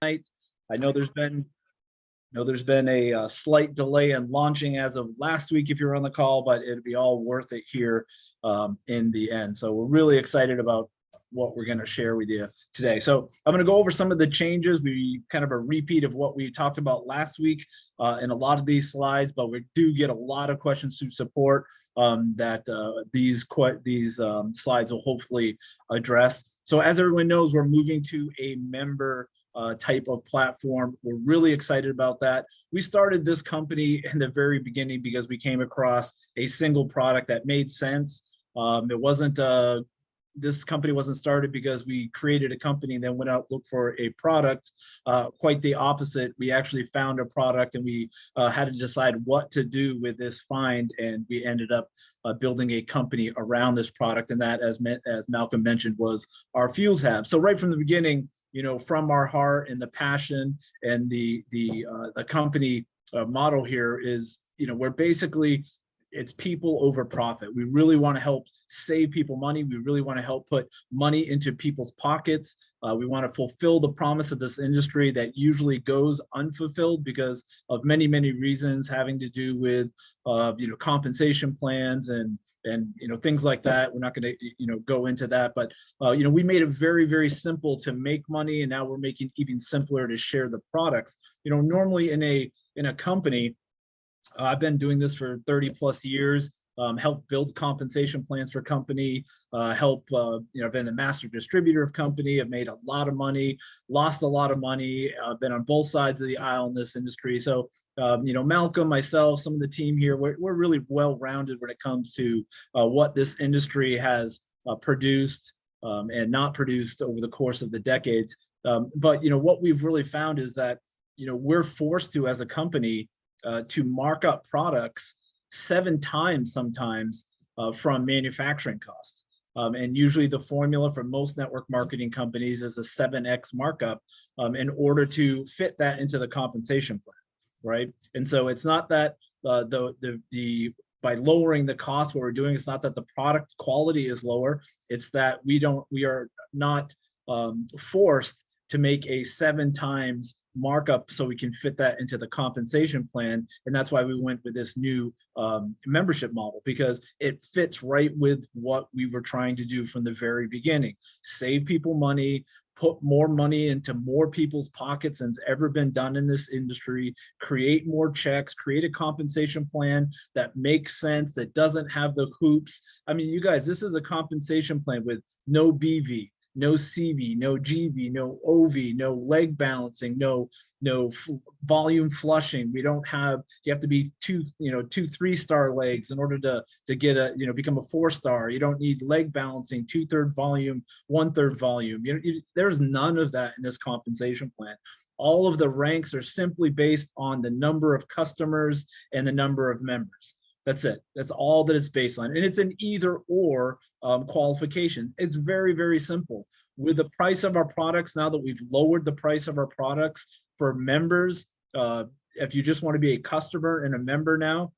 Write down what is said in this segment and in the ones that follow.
tonight. I know there's been, know there's been a uh, slight delay in launching as of last week if you're on the call, but it'd be all worth it here um, in the end. So we're really excited about what we're going to share with you today. So I'm going to go over some of the changes. We kind of a repeat of what we talked about last week uh, in a lot of these slides, but we do get a lot of questions to support um, that uh, these these um, slides will hopefully address. So as everyone knows, we're moving to a member uh, type of platform. We're really excited about that. We started this company in the very beginning because we came across a single product that made sense. Um, it wasn't uh, this company wasn't started because we created a company and then went out look for a product. Uh, quite the opposite. We actually found a product and we uh, had to decide what to do with this find, and we ended up uh, building a company around this product. And that, as as Malcolm mentioned, was our fuel tabs. So right from the beginning, you know, from our heart and the passion and the the uh, the company uh, model here is, you know, we're basically it's people over profit. We really want to help save people money. We really want to help put money into people's pockets. Uh, we want to fulfill the promise of this industry that usually goes unfulfilled because of many, many reasons having to do with, uh, you know, compensation plans and and you know things like that. We're not going to you know go into that, but uh, you know we made it very, very simple to make money, and now we're making even simpler to share the products. You know, normally in a in a company, uh, I've been doing this for 30 plus years, um, help build compensation plans for company, uh, help, uh, you know, been a master distributor of company, I've made a lot of money, lost a lot of money, uh, been on both sides of the aisle in this industry. So, um, you know, Malcolm, myself, some of the team here, we're, we're really well-rounded when it comes to uh, what this industry has uh, produced um, and not produced over the course of the decades. Um, but, you know, what we've really found is that, you know, we're forced to, as a company, uh, to mark up products seven times sometimes uh, from manufacturing costs. Um, and usually the formula for most network marketing companies is a 7x markup um, in order to fit that into the compensation plan, right? And so it's not that uh, the, the, the by lowering the cost, what we're doing is not that the product quality is lower, it's that we don't, we are not um, forced to make a seven times markup so we can fit that into the compensation plan. And that's why we went with this new um, membership model because it fits right with what we were trying to do from the very beginning. Save people money, put more money into more people's pockets than's ever been done in this industry, create more checks, create a compensation plan that makes sense, that doesn't have the hoops. I mean, you guys, this is a compensation plan with no BV, no CV, no GV, no OV, no leg balancing, no no volume flushing. We don't have. You have to be two, you know, two three star legs in order to to get a, you know, become a four star. You don't need leg balancing, two third volume, one third volume. You you, there's none of that in this compensation plan all of the ranks are simply based on the number of customers and the number of members. That's it. That's all that it's based on. And it's an either or um, qualification. It's very, very simple. With the price of our products, now that we've lowered the price of our products for members, uh, if you just want to be a customer and a member now,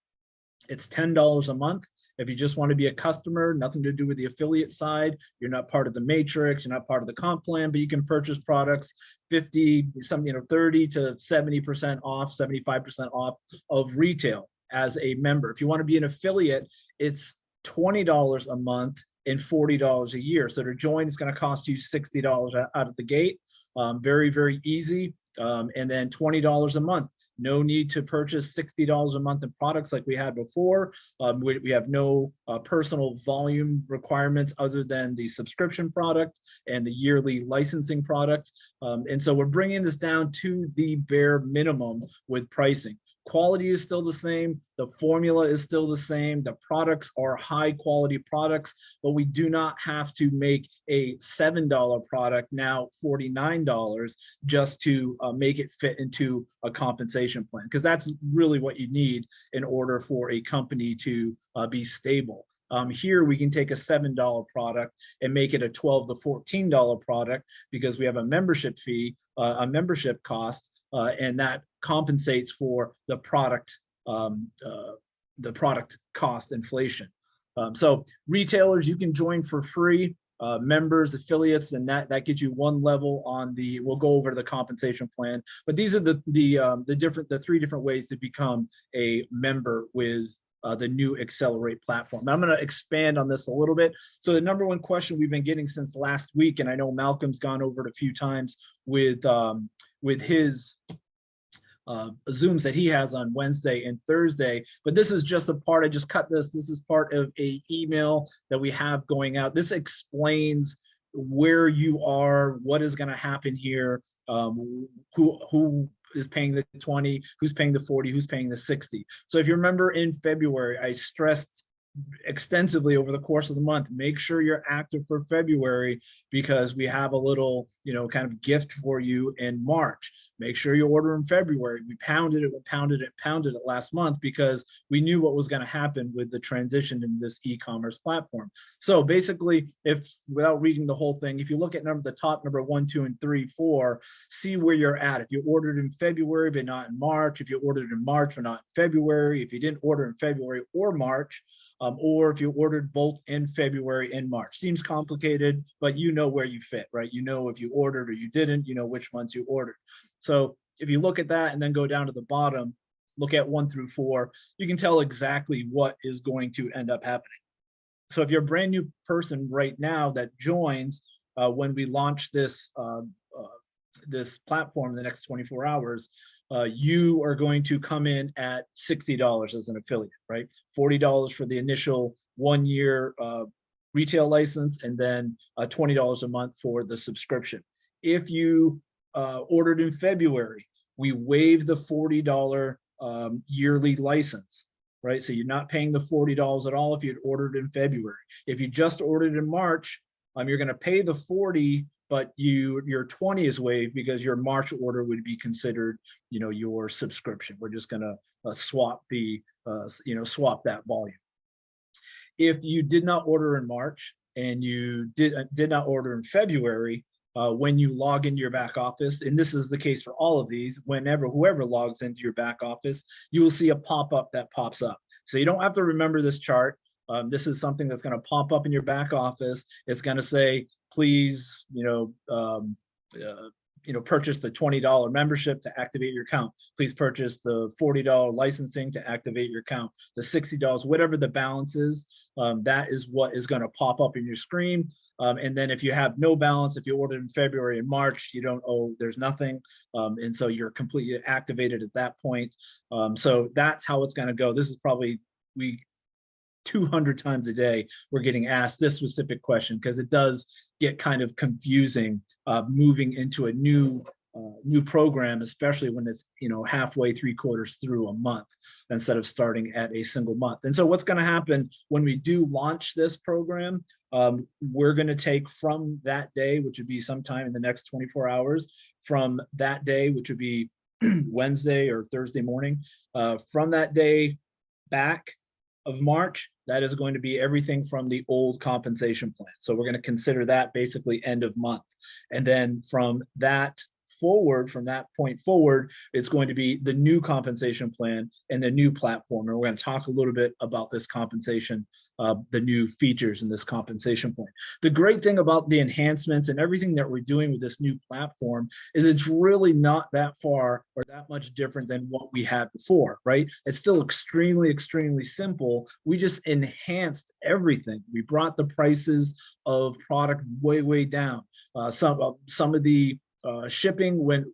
it's $10 a month. If you just want to be a customer, nothing to do with the affiliate side, you're not part of the matrix, you're not part of the comp plan, but you can purchase products 50, some, you know, 30 to 70% off, 75% off of retail as a member. If you want to be an affiliate, it's $20 a month and $40 a year. So to join, it's going to cost you $60 out of the gate. Um, very, very easy. Um, and then $20 a month. No need to purchase $60 a month in products like we had before. Um, we, we, have no uh, personal volume requirements other than the subscription product and the yearly licensing product. Um, and so we're bringing this down to the bare minimum with pricing quality is still the same, the formula is still the same, the products are high quality products, but we do not have to make a $7 product now $49 just to uh, make it fit into a compensation plan, because that's really what you need in order for a company to uh, be stable. Um, here we can take a $7 product and make it a 12 to $14 product because we have a membership fee, uh, a membership cost, uh, and that compensates for the product um, uh, the product cost inflation. Um, so retailers, you can join for free. uh, members, affiliates, and that, that gets you one level on the, we'll go over the compensation plan. But these are the, the, um, the different, the three different ways to become a member with uh, the new Accelerate platform. Now, I'm going to expand on this a little bit. So the number one question we've been getting since last week, and I know Malcolm's gone over it a few times with um, with his uh, Zooms that he has on Wednesday and Thursday. But this is just a part, I just cut this. This is part of a email that we have going out. This explains where you are, what is going to happen here, um, who, who is paying the 20, who's paying the 40, who's paying the 60. So if you remember in February, I stressed extensively over the course of the month. Make sure you're active for February because we have a little, you know, kind of gift for you in March. Make sure you order in February. We pounded it, we pounded it, pounded it last month because we knew what was going to happen with the transition in this e-commerce platform. So basically, if without reading the whole thing, if you look at number the top number one, two, and three, four, see where you're at. If you ordered in February but not in March, if you ordered in March but not in February, if you didn't order in February or March, um, or if you ordered both in February and March. Seems complicated, but you know where you fit, right? You know if you ordered or you didn't, you know which months you ordered. So if you look at that and then go down to the bottom, look at one through four, you can tell exactly what is going to end up happening. So if you're a brand new person right now that joins uh, when we launch this uh, uh, this platform in the next 24 hours, uh, you are going to come in at $60 as an affiliate, right? $40 for the initial one year uh, retail license and then uh, $20 a month for the subscription. If you uh, ordered in February, we waive the $40 um, yearly license, right? So you're not paying the $40 at all if you'd ordered in February. If you just ordered in March, um, you're going to pay the 40 but you your 20 is waived because your March order would be considered, you know, your subscription. We're just going to uh, swap the, uh, you know, swap that volume. If you did not order in March and you did uh, did not order in February, uh, when you log into your back office, and this is the case for all of these, whenever whoever logs into your back office, you will see a pop-up that pops up. So you don't have to remember this chart. Um, this is something that's going to pop up in your back office. It's going to say, please, you know, um, uh, you know, purchase the $20 membership to activate your account. Please purchase the $40 licensing to activate your account. The $60, whatever the balance is, um, that is what is going to pop up in your screen. Um, and then if you have no balance, if you ordered in February and March, you don't owe, there's nothing. Um, and so you're completely activated at that point. Um, so that's how it's going to go. This is probably, we 200 times a day we're getting asked this specific question because it does get kind of confusing uh, moving into a new uh, new program, especially when it's you know halfway, three quarters through a month instead of starting at a single month. And so what's going to happen when we do launch this program, um, we're going to take from that day, which would be sometime in the next 24 hours, from that day, which would be Wednesday or Thursday morning, uh, from that day back of March, that is going to be everything from the old compensation plan. So we're going to consider that basically end of month. And then from that forward, from that point forward, it's going to be the new compensation plan and the new platform. And we're going to talk a little bit about this compensation, uh, the new features in this compensation plan. The great thing about the enhancements and everything that we're doing with this new platform is it's really not that far or that much different than what we had before, right? It's still extremely, extremely simple. We just enhanced everything. We brought the prices of product way, way down. Uh, some, uh, some of the uh, shipping went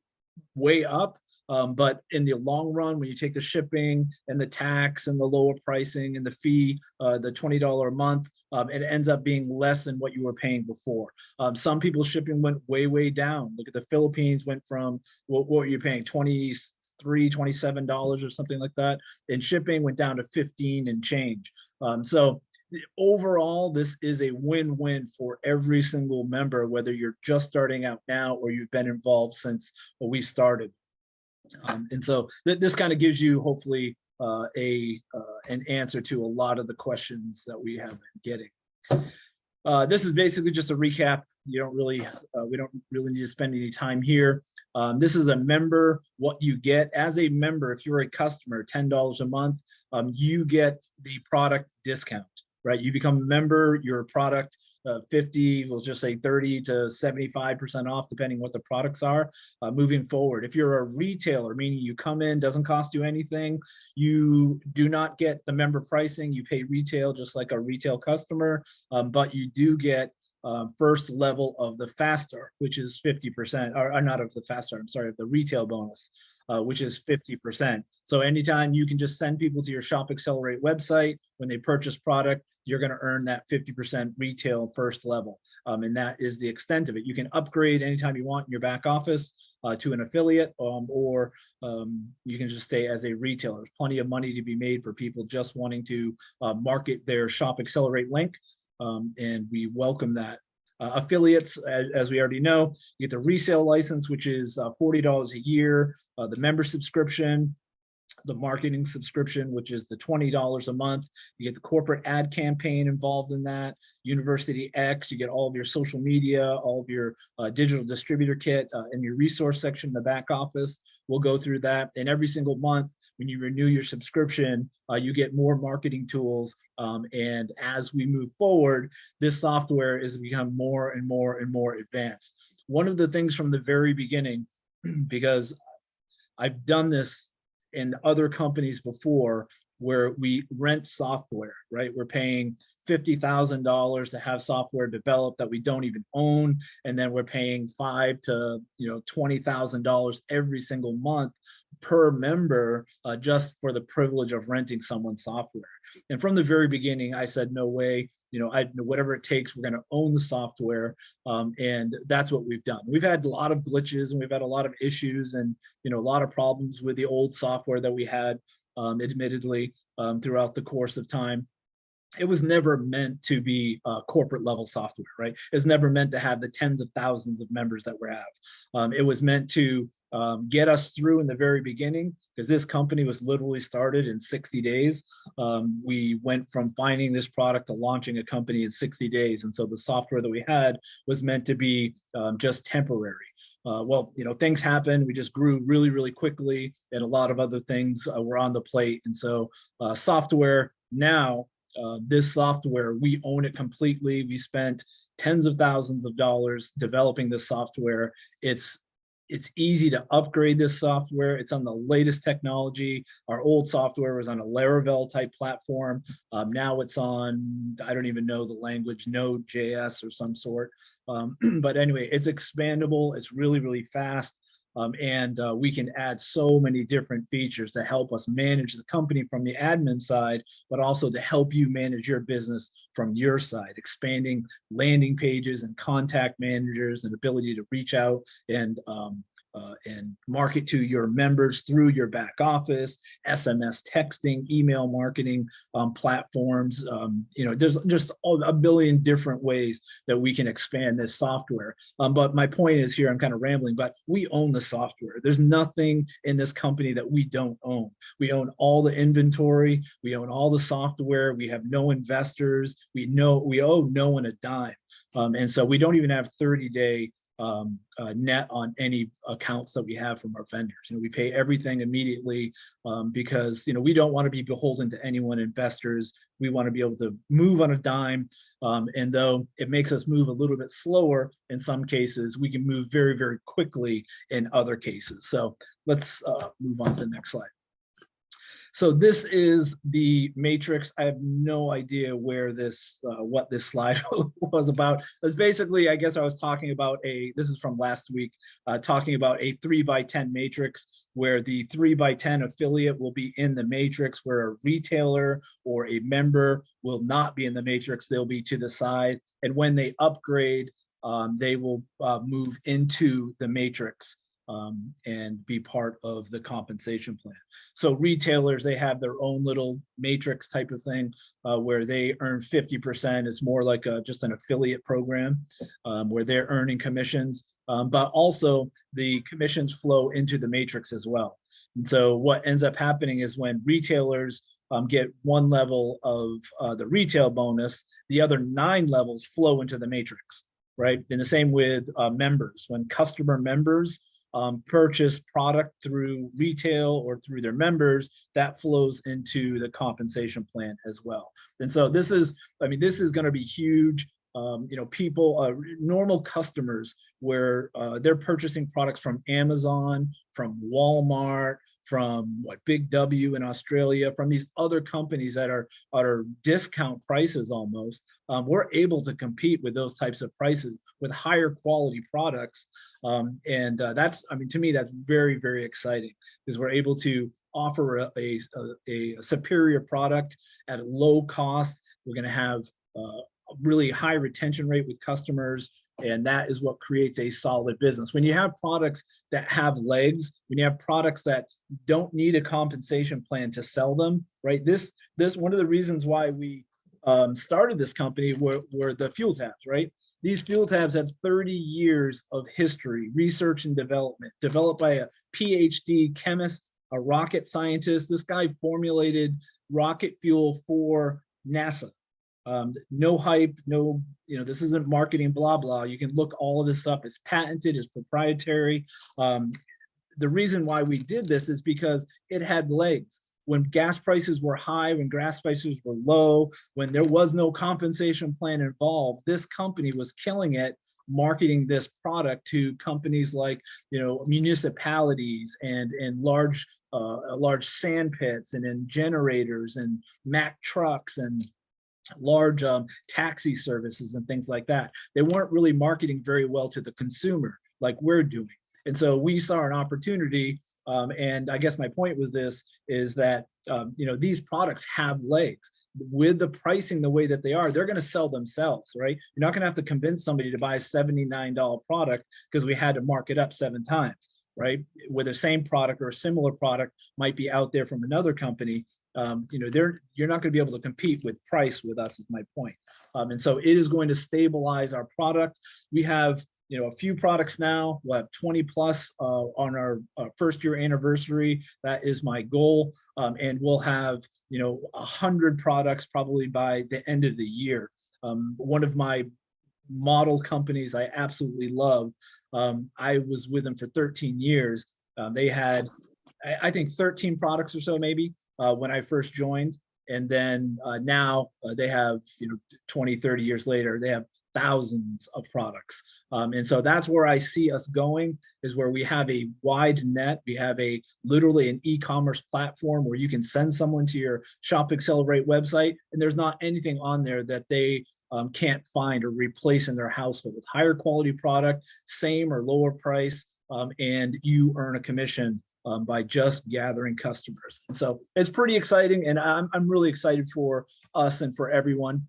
way up, um, but in the long run, when you take the shipping and the tax and the lower pricing and the fee, uh, the $20 a month, um, it ends up being less than what you were paying before. Um, some people's shipping went way, way down. Look at the Philippines went from, what, what were you paying, 23 $27 or something like that. And shipping went down to 15 and change. Um, so overall, this is a win-win for every single member, whether you're just starting out now or you've been involved since we started. Um, and so th this kind of gives you hopefully uh, a uh, an answer to a lot of the questions that we have been getting. Uh, this is basically just a recap. You don't really, uh, we don't really need to spend any time here. Um, this is a member, what you get as a member, if you're a customer, $10 a month, um, you get the product discount right? You become a member, your product uh, 50, we'll just say 30 to 75% off, depending what the products are uh, moving forward. If you're a retailer, meaning you come in, doesn't cost you anything, you do not get the member pricing, you pay retail just like a retail customer, um, but you do get um, first level of the faster, which is 50%, or, or not of the faster, I'm sorry, of the retail bonus, uh, which is 50%. So anytime you can just send people to your Shop Accelerate website, when they purchase product, you're gonna earn that 50% retail first level. Um, and that is the extent of it. You can upgrade anytime you want in your back office uh, to an affiliate um, or um, you can just stay as a retailer. There's plenty of money to be made for people just wanting to uh, market their Shop Accelerate link um, and we welcome that. Uh, affiliates, as, as, we already know, you get the resale license, which is uh, $40 a year, uh, the member subscription, the marketing subscription, which is the $20 a month. You get the corporate ad campaign involved in that. University X, you get all of your social media, all of your uh, digital distributor kit uh, in your resource section in the back office. We'll go through that. And every single month, when you renew your subscription, uh, you get more marketing tools. Um, and as we move forward, this software is become more and more and more advanced. One of the things from the very beginning, because I've done this in other companies before where we rent software, right? We're paying $50,000 to have software developed that we don't even own. And then we're paying five to, you know, $20,000 every single month per member uh, just for the privilege of renting someone's software. And from the very beginning, I said, no way, you know, I whatever it takes, we're going to own the software. Um, and that's what we've done. We've had a lot of glitches and we've had a lot of issues and, you know, a lot of problems with the old software that we had, um, admittedly, um, throughout the course of time it was never meant to be uh, corporate level software, right? It's never meant to have the tens of thousands of members that we have. Um, it was meant to um, get us through in the very beginning because this company was literally started in 60 days. Um, we went from finding this product to launching a company in 60 days. And so the software that we had was meant to be um, just temporary. Uh, well, you know, things happen. We just grew really, really quickly and a lot of other things uh, were on the plate. And so uh, software now uh, this software, we own it completely. We spent tens of thousands of dollars developing this software. It's it's easy to upgrade this software. It's on the latest technology. Our old software was on a Laravel type platform. Um, now it's on, I don't even know the language, Node.js or some sort. Um, but anyway, it's expandable. It's really, really fast. Um, and uh, we can add so many different features to help us manage the company from the admin side, but also to help you manage your business from your side, expanding landing pages and contact managers and ability to reach out and um, uh, and market to your members through your back office, SMS texting, email marketing um, platforms. Um, you know, there's just a billion different ways that we can expand this software. Um, but my point is here, I'm kind of rambling, but we own the software. There's nothing in this company that we don't own. We own all the inventory. We own all the software. We have no investors. We know we owe no one a dime. Um, and so we don't even have 30 day um, uh, net on any accounts that we have from our vendors. You know, we pay everything immediately um, because, you know, we don't want to be beholden to anyone investors. We want to be able to move on a dime. Um, and though it makes us move a little bit slower in some cases, we can move very, very quickly in other cases. So let's uh, move on to the next slide. So this is the matrix. I have no idea where this, uh, what this slide was about. It's basically, I guess I was talking about a, this is from last week, uh, talking about a three by 10 matrix where the three by 10 affiliate will be in the matrix where a retailer or a member will not be in the matrix. They'll be to the side. And when they upgrade, um, they will uh, move into the matrix um, and be part of the compensation plan. So retailers, they have their own little matrix type of thing uh, where they earn 50%. It's more like a, just an affiliate program um, where they're earning commissions, um, but also the commissions flow into the matrix as well. And so what ends up happening is when retailers um, get one level of uh, the retail bonus, the other nine levels flow into the matrix, right? And the same with uh, members. When customer members um, purchase product through retail or through their members, that flows into the compensation plan as well. And so this is, I mean, this is going to be huge um, you know, people, uh, normal customers where uh, they're purchasing products from Amazon, from Walmart, from what Big W in Australia, from these other companies that are, are discount prices almost, um, we're able to compete with those types of prices with higher quality products. Um, and uh, that's, I mean, to me, that's very, very exciting because we're able to offer a, a, a, superior product at low cost. We're going to have uh, really high retention rate with customers. And that is what creates a solid business. When you have products that have legs, when you have products that don't need a compensation plan to sell them, right? This, this one of the reasons why we um, started this company were, were the fuel tabs, right? These fuel tabs have 30 years of history, research and development, developed by a PhD chemist, a rocket scientist. This guy formulated rocket fuel for NASA. Um, no hype, no, you know, this isn't marketing, blah, blah. You can look all of this up. It's patented, it's proprietary. Um, the reason why we did this is because it had legs. When gas prices were high, when gas prices were low, when there was no compensation plan involved, this company was killing it marketing this product to companies like you know municipalities and and large uh, large sand pits and in generators and Mack trucks and large um, taxi services and things like that. They weren't really marketing very well to the consumer like we're doing. And so we saw an opportunity um, and I guess my point was this is that, um, you know, these products have legs with the pricing the way that they are, they're going to sell themselves, right? You're not going to have to convince somebody to buy a $79 product because we had to mark it up seven times, right? Where the same product or a similar product might be out there from another company um, you know, they're you're not going to be able to compete with price with us is my point. Um, and so it is going to stabilize our product. We have you know a few products now. We'll have 20 plus uh, on our uh, first year anniversary. That is my goal, um, and we'll have you know a hundred products probably by the end of the year. Um, one of my model companies I absolutely love. Um, I was with them for 13 years. Um, they had I think 13 products or so maybe uh, when I first joined. And then uh, now uh, they have, you know, 20, 30 years later, they have thousands of products. Um, and so that's where I see us going is where we have a wide net. We have a literally an e-commerce platform where you can send someone to your Shop Accelerate website and there's not anything on there that they um, can't find or replace in their household. With higher quality product, same or lower price, um, and you earn a commission um, by just gathering customers. And so it's pretty exciting and I'm, I'm really excited for us and for everyone.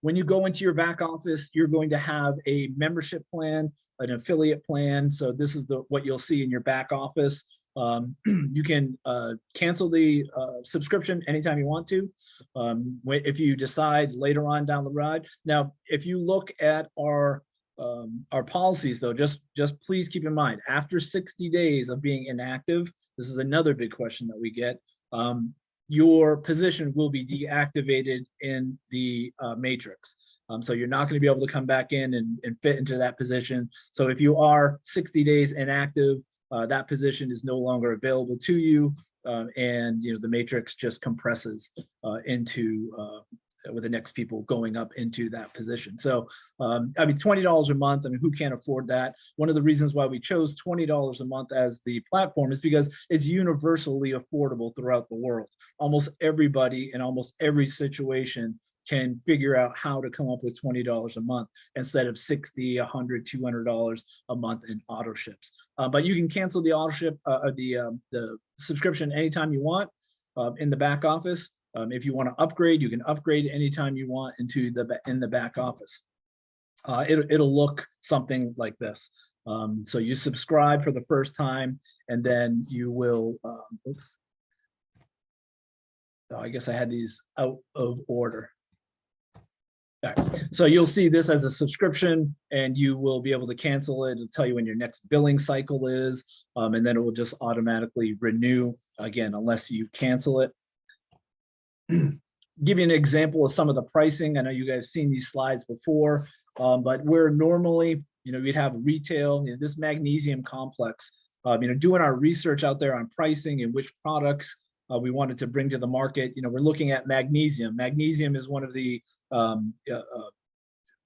When you go into your back office, you're going to have a membership plan, an affiliate plan. So this is the what you'll see in your back office. Um, you can uh, cancel the uh, subscription anytime you want to. Um, if you decide later on down the road. Now, if you look at our um, our policies though, just, just please keep in mind, after 60 days of being inactive, this is another big question that we get, um, your position will be deactivated in the uh, matrix. Um, so you're not going to be able to come back in and, and, fit into that position. So if you are 60 days inactive, uh, that position is no longer available to you. Um, and you know the matrix just compresses uh, into uh, with the next people going up into that position. So, um, I mean, $20 a month, I mean, who can't afford that? One of the reasons why we chose $20 a month as the platform is because it's universally affordable throughout the world. Almost everybody in almost every situation can figure out how to come up with $20 a month instead of 60, 100, $200 a month in auto ships. Uh, but you can cancel the auto ship, uh, the, um, the subscription anytime you want uh, in the back office. Um, if you want to upgrade, you can upgrade anytime you want into the in the back office. Uh, it, it'll look something like this. Um, so you subscribe for the first time, and then you will. Um, oh, I guess I had these out of order. So you'll see this as a subscription and you will be able to cancel it. It'll tell you when your next billing cycle is, um, and then it will just automatically renew again, unless you cancel it. give you an example of some of the pricing. I know you guys have seen these slides before, um, but where normally, you know, we'd have retail, you know, this magnesium complex, um, you know, doing our research out there on pricing and which products uh, we wanted to bring to the market. You know, we're looking at magnesium. Magnesium is one of the um, uh, uh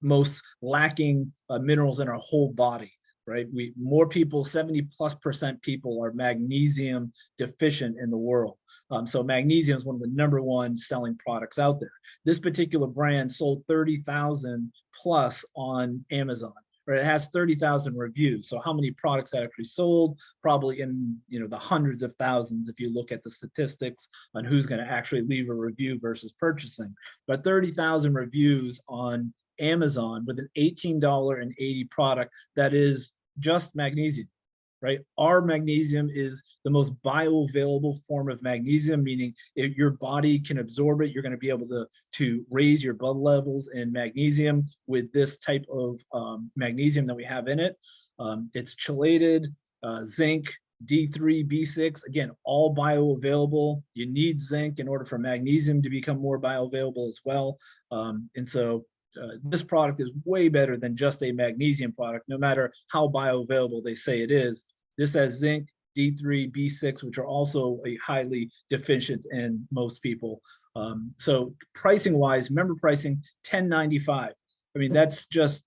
most lacking uh, minerals in our whole body, right? We more people, 70 plus percent people are magnesium deficient in the world. Um, so magnesium is one of the number one selling products out there. This particular brand sold 30,000 plus on Amazon. Right, it has 30,000 reviews. So how many products actually sold? Probably in you know the hundreds of thousands if you look at the statistics on who's going to actually leave a review versus purchasing. But 30,000 reviews on Amazon with an $18.80 product that is just magnesium right? Our magnesium is the most bioavailable form of magnesium, meaning if your body can absorb it, you're going to be able to, to raise your blood levels in magnesium with this type of um, magnesium that we have in it. Um, it's chelated, uh, zinc, D3, B6, again, all bioavailable. You need zinc in order for magnesium to become more bioavailable as well. Um, and so uh, this product is way better than just a magnesium product, no matter how bioavailable they say it is. This has zinc, D3, B6, which are also a highly deficient in most people. Um, so pricing wise, member pricing 1095. I mean, that's just,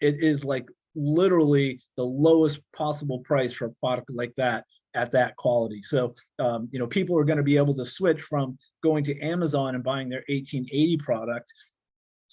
it is like literally the lowest possible price for a product like that at that quality. So, um, you know, people are going to be able to switch from going to Amazon and buying their 1880 product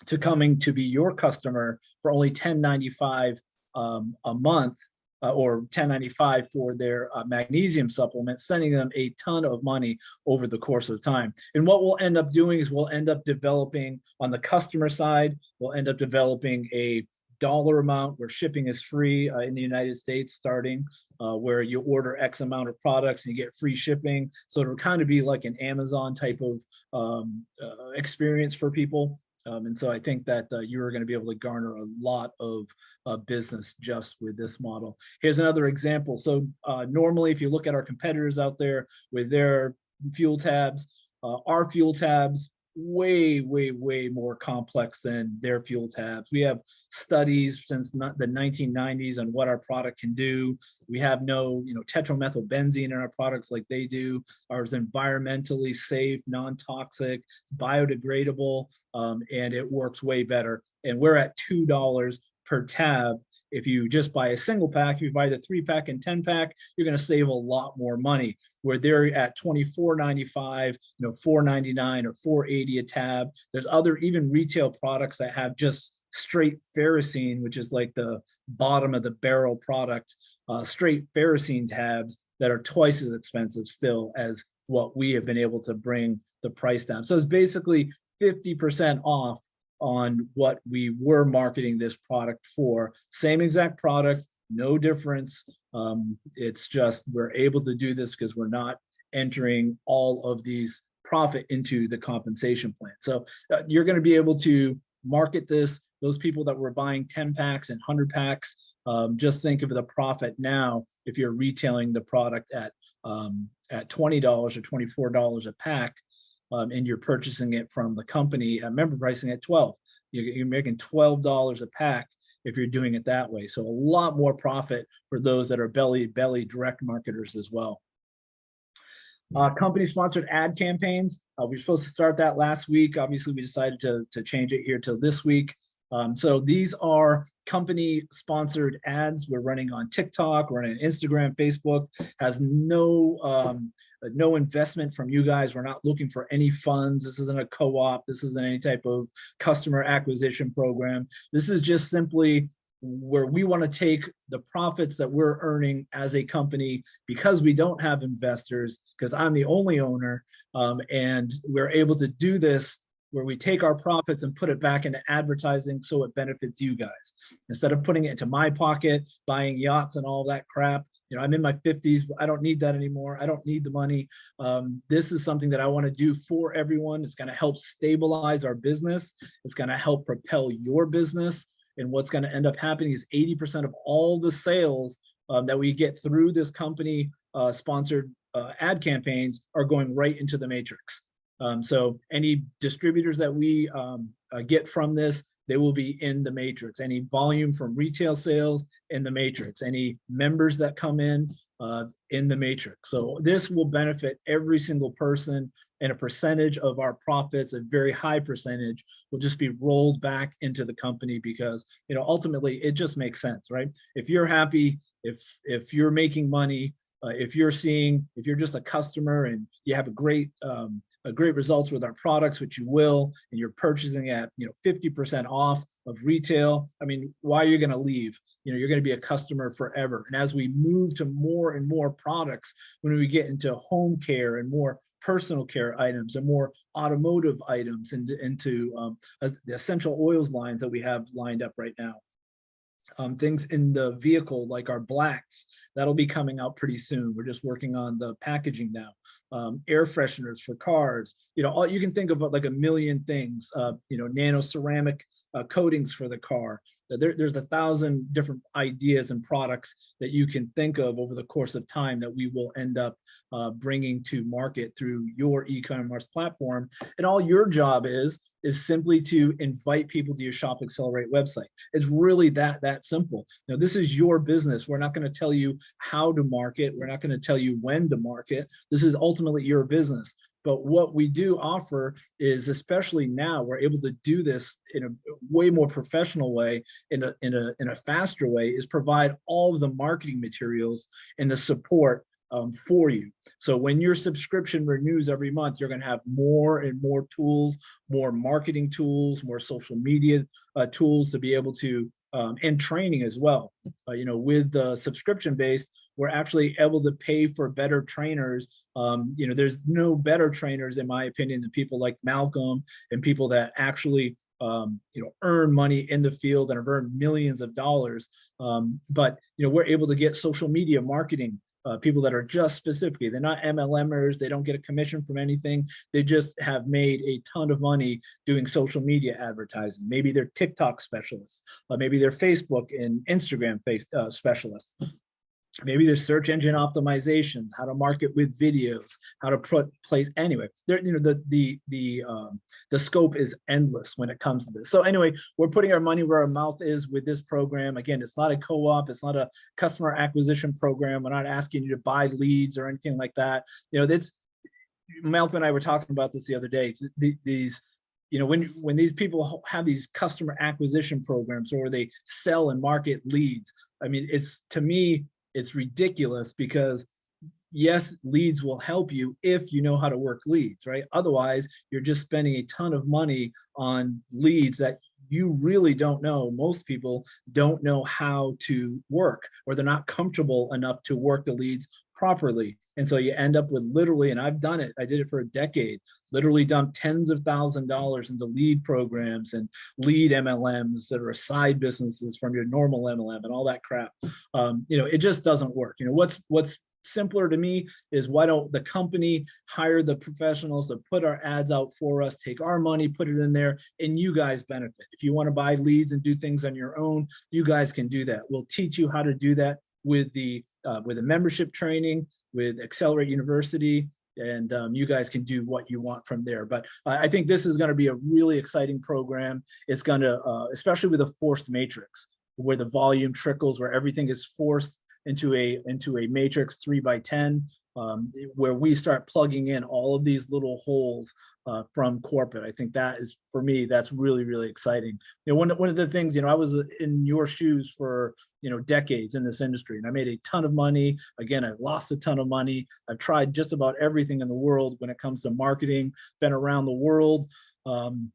to coming to be your customer for only 1095 um, a month uh, or 1095 for their uh, magnesium supplement, sending them a ton of money over the course of time. And what we'll end up doing is we'll end up developing on the customer side, we'll end up developing a dollar amount where shipping is free uh, in the United States starting uh, where you order X amount of products and you get free shipping. So it'll kind of be like an Amazon type of um, uh, experience for people. Um, and so I think that uh, you are going to be able to garner a lot of uh, business just with this model. Here's another example. So uh, normally, if you look at our competitors out there with their fuel tabs, uh, our fuel tabs way, way, way more complex than their fuel tabs. We have studies since the 1990s on what our product can do. We have no, you know, tetramethylbenzene in our products like they do. Ours environmentally safe, non-toxic, biodegradable, um, and it works way better. And we're at $2 per tab if you just buy a single pack, if you buy the three pack and 10 pack, you're going to save a lot more money where they're at 24.95, you know, 4.99 or 4.80 a tab. There's other even retail products that have just straight ferrocene, which is like the bottom of the barrel product, uh, straight ferrocene tabs that are twice as expensive still as what we have been able to bring the price down. So it's basically 50% off on what we were marketing this product for. Same exact product, no difference. Um, it's just we're able to do this because we're not entering all of these profit into the compensation plan. So uh, you're going to be able to market this. Those people that were buying 10 packs and 100 packs, um, just think of the profit now if you're retailing the product at um, at $20 or $24 a pack um, and you're purchasing it from the company at member pricing at 12. You're, you're making $12 a pack if you're doing it that way. So a lot more profit for those that are belly belly direct marketers as well. Uh, company sponsored ad campaigns. Uh, we were supposed to start that last week. Obviously, we decided to, to change it here till this week. Um, so these are company sponsored ads. We're running on TikTok, we're on Instagram, Facebook, has no um, no investment from you guys. We're not looking for any funds. This isn't a co-op. This isn't any type of customer acquisition program. This is just simply where we want to take the profits that we're earning as a company because we don't have investors, because I'm the only owner, um, and we're able to do this where we take our profits and put it back into advertising so it benefits you guys. Instead of putting it into my pocket, buying yachts and all that crap, you know, I'm in my 50s, I don't need that anymore. I don't need the money. Um, this is something that I want to do for everyone. It's going to help stabilize our business. It's going to help propel your business. And what's going to end up happening is 80% of all the sales um, that we get through this company uh, sponsored uh, ad campaigns are going right into the matrix. Um, so any distributors that we um, uh, get from this, they will be in the matrix. Any volume from retail sales in the matrix, any members that come in uh, in the matrix. So this will benefit every single person and a percentage of our profits, a very high percentage, will just be rolled back into the company because, you know, ultimately it just makes sense, right? If you're happy, if if you're making money, uh, if you're seeing, if you're just a customer and you have a great um, a great results with our products, which you will, and you're purchasing at you know 50% off of retail. I mean, why are you going to leave? You know, you're going to be a customer forever. And as we move to more and more products, when we get into home care and more personal care items and more automotive items and into um, the essential oils lines that we have lined up right now um, things in the vehicle like our blacks that'll be coming out pretty soon. We're just working on the packaging now um, air fresheners for cars you know all you can think of like a million things uh, you know nano ceramic uh, coatings for the car there, there's a thousand different ideas and products that you can think of over the course of time that we will end up uh, bringing to market through your e-commerce platform. And all your job is is simply to invite people to your shop accelerate website. It's really that that simple. Now this is your business. We're not going to tell you how to market. We're not going to tell you when to market. This is ultimately your business but what we do offer is, especially now, we're able to do this in a way more professional way, in a, in a, in a faster way, is provide all of the marketing materials and the support um, for you. So when your subscription renews every month, you're going to have more and more tools, more marketing tools, more social media uh, tools to be able to um, and training as well. Uh, you know, with the subscription based, we're actually able to pay for better trainers. Um, you know, there's no better trainers, in my opinion, than people like Malcolm and people that actually um, you know, earn money in the field and have earned millions of dollars. Um, but, you know, we're able to get social media marketing uh, people that are just specifically, they're not MLMers, they don't get a commission from anything. They just have made a ton of money doing social media advertising. Maybe they're TikTok specialists, uh, maybe they're Facebook and Instagram face, uh, specialists maybe there's search engine optimizations how to market with videos how to put place anyway there you know the the the um the scope is endless when it comes to this. So anyway we're putting our money where our mouth is with this program. Again it's not a co-op it's not a customer acquisition program. We're not asking you to buy leads or anything like that. You know that's malcolm and i were talking about this the other day. These you know, when when these people have these customer acquisition programs or they sell and market leads, I mean, it's to me, it's ridiculous because yes, leads will help you if you know how to work leads, right? Otherwise, you're just spending a ton of money on leads that you really don't know. Most people don't know how to work or they're not comfortable enough to work the leads properly. And so you end up with literally, and I've done it, I did it for a decade, literally dumped tens of thousand dollars into lead programs and lead MLMs that are side businesses from your normal MLM and all that crap. Um, you know, it just doesn't work. You know, what's what's simpler to me is why don't the company hire the professionals to put our ads out for us, take our money, put it in there, and you guys benefit. If you want to buy leads and do things on your own, you guys can do that. We'll teach you how to do that with the uh, with a membership training with Accelerate University, and um, you guys can do what you want from there. But I think this is going to be a really exciting program. It's going to, uh, especially with a forced matrix, where the volume trickles, where everything is forced into a into a matrix three by 10 um, where we start plugging in all of these little holes uh, from corporate. I think that is, for me, that's really, really exciting. You know, one, one of the things, you know, I was in your shoes for, you know, decades in this industry and I made a ton of money. Again, I lost a ton of money. I've tried just about everything in the world when it comes to marketing, been around the world. Um,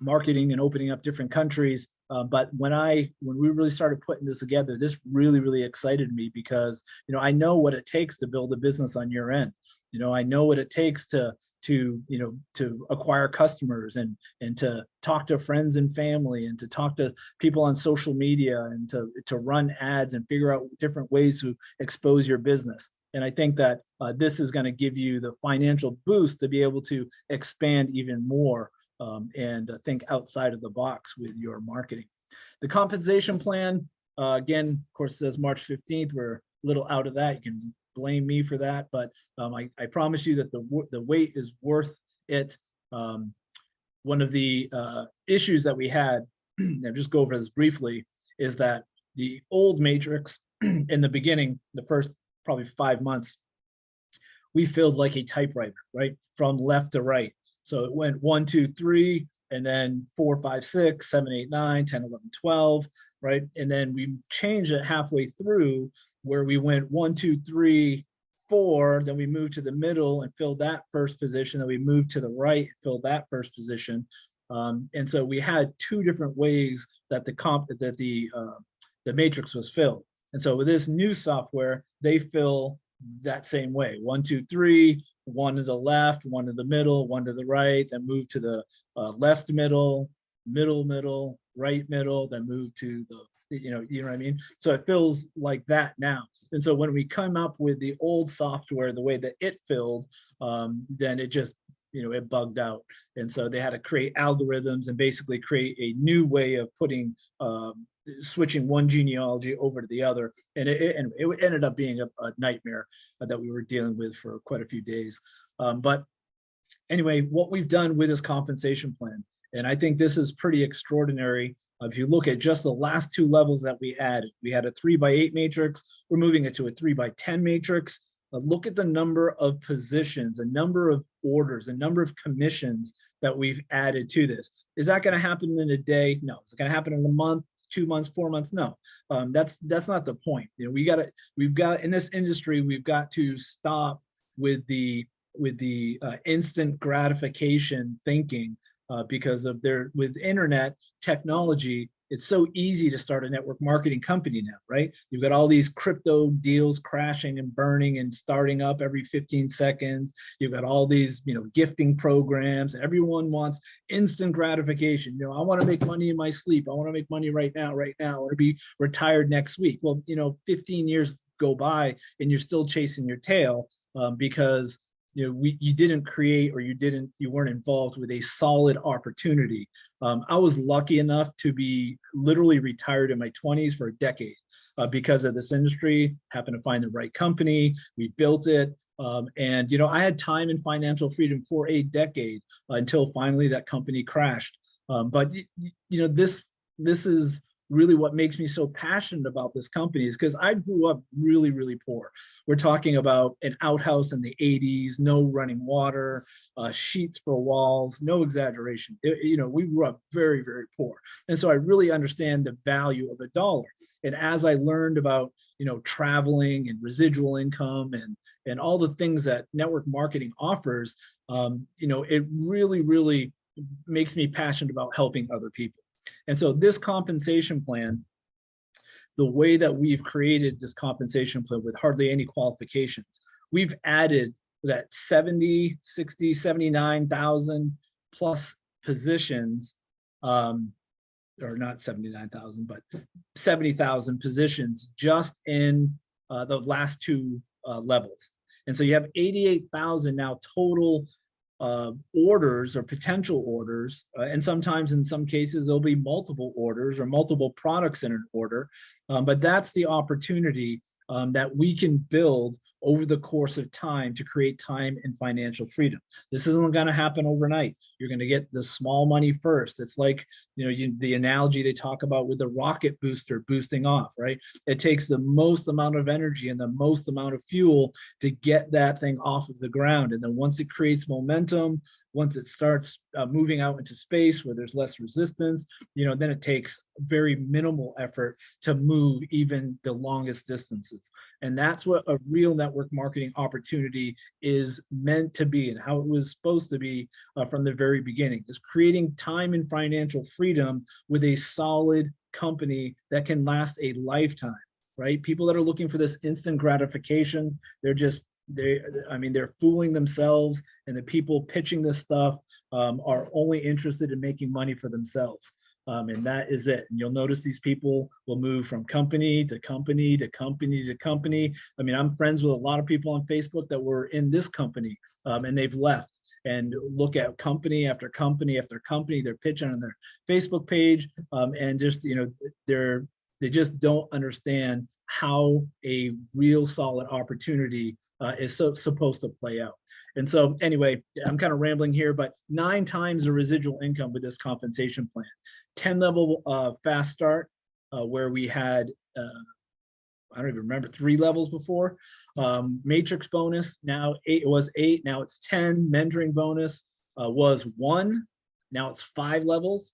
marketing and opening up different countries. Uh, but when I, when we really started putting this together, this really, really excited me because, you know, I know what it takes to build a business on your end. You know, I know what it takes to, to, you know, to acquire customers and, and to talk to friends and family and to talk to people on social media and to, to run ads and figure out different ways to expose your business. And I think that uh, this is going to give you the financial boost to be able to expand even more um, and uh, think outside of the box with your marketing. The compensation plan, uh, again, of course, says March 15th. We're a little out of that. You can blame me for that, but um, I, I, promise you that the, the wait is worth it. Um, one of the uh, issues that we had, and just go over this briefly, is that the old matrix in the beginning, the first probably five months, we filled like a typewriter, right? From left to right. So it went one, two, three, and then four, five, six, seven, eight, nine, 10, 11, 12, right? And then we changed it halfway through where we went one, two, three, four, then we moved to the middle and filled that first position, then we moved to the right, filled that first position. Um, and so we had two different ways that the comp that the uh, the matrix was filled. And so with this new software, they fill that same way. One, two, three, one to the left, one to the middle, one to the right, then move to the uh, left middle, middle middle, right middle, then move to the you know, you know what I mean? So it feels like that now. And so when we come up with the old software, the way that it filled, um, then it just, you know, it bugged out. And so they had to create algorithms and basically create a new way of putting, um, switching one genealogy over to the other. And it, and it ended up being a, a nightmare that we were dealing with for quite a few days. Um, but anyway, what we've done with this compensation plan, and I think this is pretty extraordinary uh, If you look at just the last two levels that we added, we had a three by eight matrix, we're moving it to a three by 10 matrix. Uh, Look at the number of positions, a number of orders, a number of commissions that we've added to this. Is that gonna happen in a day? No. Is it gonna happen in a month, two months, four months? No. Um, that's, that's not the point. You know, we gotta, we've got, in this industry, we've got to stop with the, with the uh, instant gratification thinking uh, because of their with internet technology it's so easy to start a network marketing company now right? You've got all these crypto deals crashing and burning and starting up every 15 seconds. You've got all these you know gifting programs. Everyone wants instant gratification. You know i want to make money in my sleep. I want to make money right now right now. I want to be retired next week. Well you know 15 years go by and you're still chasing your tail um, because you know, we, you didn't create or you didn't, you weren't involved with a solid opportunity. Um, I was lucky enough to be literally retired in my 20s for a decade uh, because of this industry, happened to find the right company, we built it. Um, and, you know, I had time and financial freedom for a decade uh, until finally that company crashed. Um, but, you know, this, this is, really what makes me so passionate about this company is because I grew up really, really poor. We're talking about an outhouse in the 80s, no running water, uh, sheets for walls, no exaggeration. It, you know, we grew up very, very poor. And so I really understand the value of a dollar. And as I learned about, you know, traveling and residual income and, and all the things that network marketing offers, um, you know, it really, really makes me passionate about helping other people. And so this compensation plan, the way that we've created this compensation plan with hardly any qualifications, we've added that 70, 60, 79,000 plus positions, um, or not 79,000, but 70,000 positions just in uh, the last two uh, levels. And so you have 88,000 now total uh, orders or potential orders, uh, and sometimes in some cases there'll be multiple orders or multiple products in an order, um, but that's the opportunity um, that we can build over the course of time to create time and financial freedom. This isn't going to happen overnight. You're going to get the small money first. It's like, you know, you, the analogy they talk about with the rocket booster boosting off, right? It takes the most amount of energy and the most amount of fuel to get that thing off of the ground. And then once it creates momentum, once it starts uh, moving out into space where there's less resistance, you know, then it takes very minimal effort to move even the longest distances. And that's what a real network marketing opportunity is meant to be and how it was supposed to be uh, from the very beginning is creating time and financial freedom with a solid company that can last a lifetime right? People that are looking for this instant gratification, they're just they i mean they're fooling themselves and the people pitching this stuff um, are only interested in making money for themselves. Um, and that is it. And you'll notice these people will move from company to company to company to company. I mean i'm friends with a lot of people on facebook that were in this company um, and they've left. And look at company after company after company. They're pitching on their facebook page um, and just you know they're they just don't understand how a real solid opportunity uh, is so supposed to play out. And so anyway, I'm kind of rambling here, but nine times the residual income with this compensation plan. 10 level uh, fast start uh, where we had uh, I don't even remember, three levels before. Um, matrix bonus, now eight, it was eight, now it's 10. Mentoring bonus uh, was one, now it's five levels.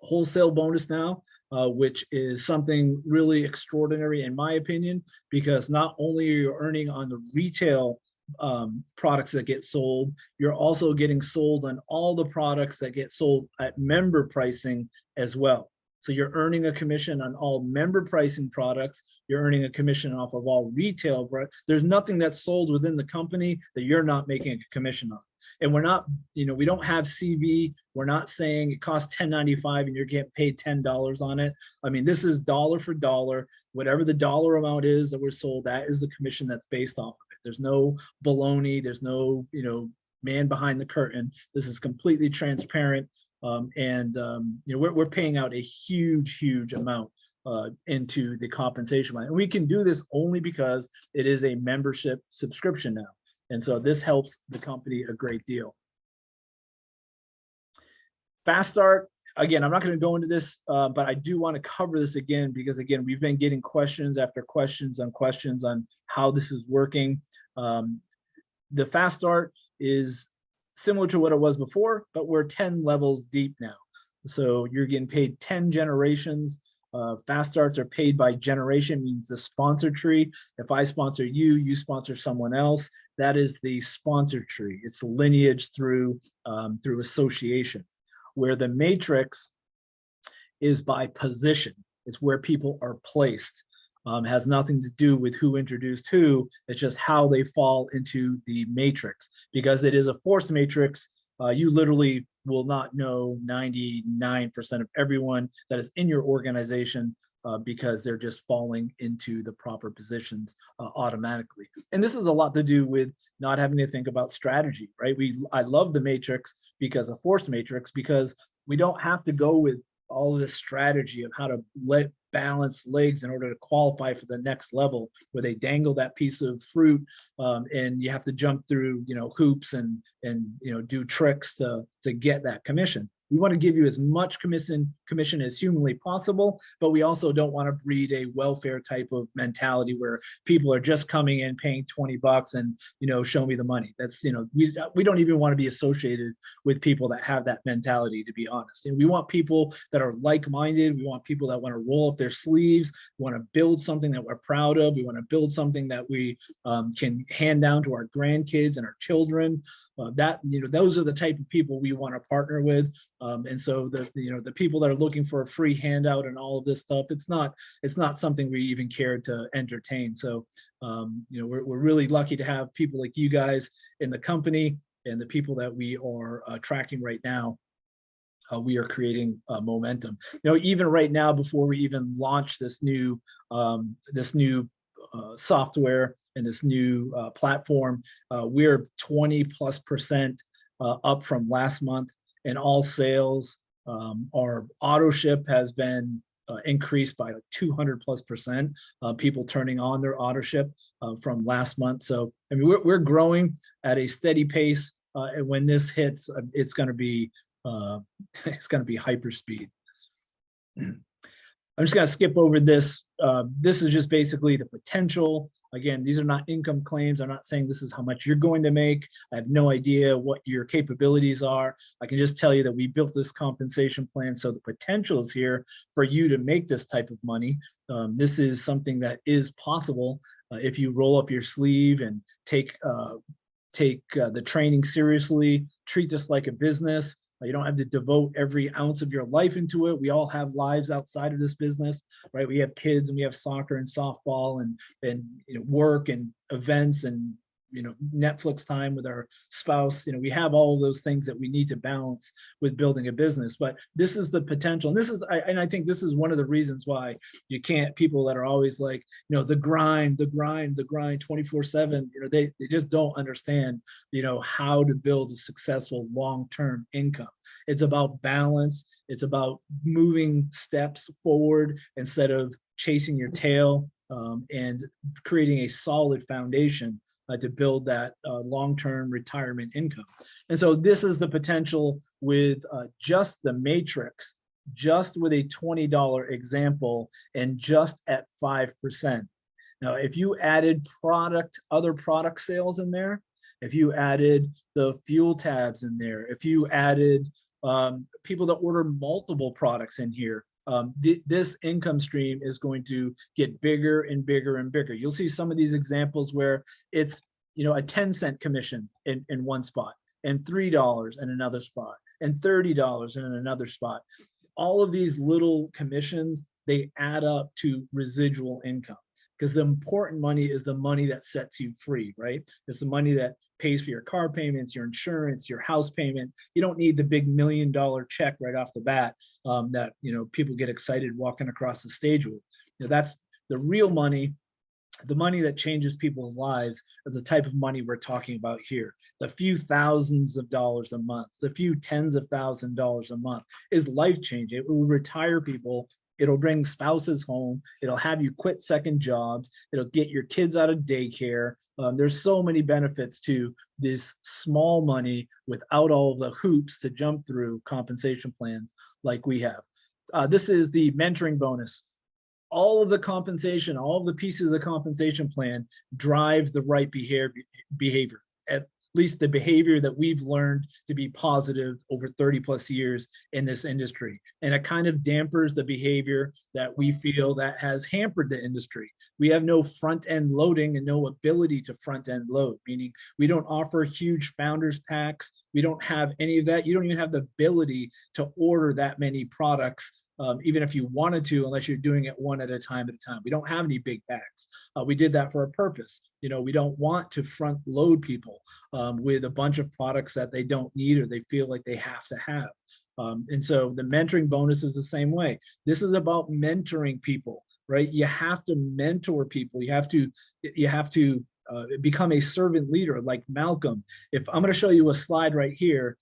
Wholesale bonus now, uh, which is something really extraordinary in my opinion, because not only are you earning on the retail um, products that get sold, you're also getting sold on all the products that get sold at member pricing as well. So you're earning a commission on all member pricing products. You're earning a commission off of all retail. There's nothing that's sold within the company that you're not making a commission on. And we're not, you know, we don't have CV. We're not saying it costs 10.95 and you're getting paid $10 on it. I mean, this is dollar for dollar. Whatever the dollar amount is that we're sold, that is the commission that's based off of it. There's no baloney. There's no, you know, man behind the curtain. This is completely transparent. Um, and, um, you know, we're, we're paying out a huge, huge amount uh, into the compensation line. And we can do this only because it is a membership subscription now. And so this helps the company a great deal. Fast start, again, I'm not going to go into this, uh, but I do want to cover this again because again, we've been getting questions after questions on questions on how this is working. Um, the fast start is similar to what it was before, but we're 10 levels deep now. So you're getting paid 10 generations. Uh, fast starts are paid by generation, means the sponsor tree. If I sponsor you, you sponsor someone else. That is the sponsor tree. It's lineage through um, through association. Where the matrix is by position. It's where people are placed. Um, has nothing to do with who introduced who. It's just how they fall into the matrix. Because it is a forced matrix, uh, you literally will not know 99% of everyone that is in your organization uh, because they're just falling into the proper positions uh, automatically. And this is a lot to do with not having to think about strategy, right? We I love the matrix because a forced matrix because we don't have to go with all this strategy of how to let balance legs in order to qualify for the next level where they dangle that piece of fruit um, and you have to jump through you know hoops and and you know do tricks to to get that commission we want to give you as much commission commission as humanly possible but we also don't want to breed a welfare type of mentality where people are just coming in paying 20 bucks and you know show me the money. That's you know we we don't even want to be associated with people that have that mentality to be honest. And we want people that are like-minded. We want people that want to roll up their sleeves we want to build something that we're proud of. We want to build something that we um, can hand down to our grandkids and our children. Uh, that you know those are the type of people we want to partner with um, and so the you know the people that are looking for a free handout and all of this stuff it's not it's not something we even care to entertain. So um, you know we're, we're really lucky to have people like you guys in the company and the people that we are uh, tracking right now. Uh, we are creating uh, momentum. You know even right now before we even launch this new um, this new uh, software and this new uh, platform, uh, we're 20 plus percent uh, up from last month and all sales. Um, our auto ship has been uh, increased by like 200 plus percent, uh, people turning on their auto ship from last month. So, I mean, we're, we're growing at a steady pace. and when this hits, it's going to be, it's going to be hyper speed. I'm just going to skip over this. Uh, this is just basically the potential. Again, these are not income claims. I'm not saying this is how much you're going to make. I have no idea what your capabilities are. I can just tell you that we built this compensation plan so the potential is here for you to make this type of money. Um, this is something that is possible uh, if you roll up your sleeve and take uh, take uh, the training seriously, treat this like a business, you don't have to devote every ounce of your life into it. We all have lives outside of this business, right? We have kids and we have soccer and softball and, and you know, work and events and you know netflix time with our spouse you know we have all those things that we need to balance with building a business but this is the potential and this is I, and i think this is one of the reasons why you can't people that are always like you know the grind the grind the grind 24 7 you know they, they just don't understand you know how to build a successful long-term income. It's about balance it's about moving steps forward instead of chasing your tail um, and creating a solid foundation uh, to build that uh, long-term retirement income. And so this is the potential with uh, just the matrix, just with a $20 example and just at 5%. Now, if you added product, other product sales in there, if you added the fuel tabs in there, if you added um, people that order multiple products in here, um, th this income stream is going to get bigger and bigger and bigger. You'll see some of these examples where it's, you know, a 10 cent commission in, in one spot and $3 in another spot and $30 in another spot. All of these little commissions, they add up to residual income because the important money is the money that sets you free, right? It's the money that pays for your car payments, your insurance, your house payment. You don't need the big million dollar check right off the bat um, that you know people get excited walking across the stage with. You know, that's the real money the money that changes people's lives are the type of money we're talking about here. The few thousands of dollars a month, the few tens of thousand dollars a month is life changing. It will retire people. It'll bring spouses home. It'll have you quit second jobs. It'll get your kids out of daycare. Um, there's so many benefits to this small money without all the hoops to jump through compensation plans like we have. Uh, this is the mentoring bonus all of the compensation, all of the pieces of the compensation plan drive the right behavior, behavior. At least the behavior that we've learned to be positive over 30 plus years in this industry. And it kind of dampers the behavior that we feel that has hampered the industry. We have no front end loading and no ability to front end load, meaning we don't offer huge founders packs. We don't have any of that. You don't even have the ability to order that many products um, even if you wanted to, unless you're doing it one at a time at a time. We don't have any big packs. Uh, we did that for a purpose. You know, we don't want to front load people um, with a bunch of products that they don't need or they feel like they have to have. Um, and so the mentoring bonus is the same way. This is about mentoring people, right? You have to mentor people. You have to, you have to uh, become a servant leader like Malcolm. If I'm going to show you a slide right here,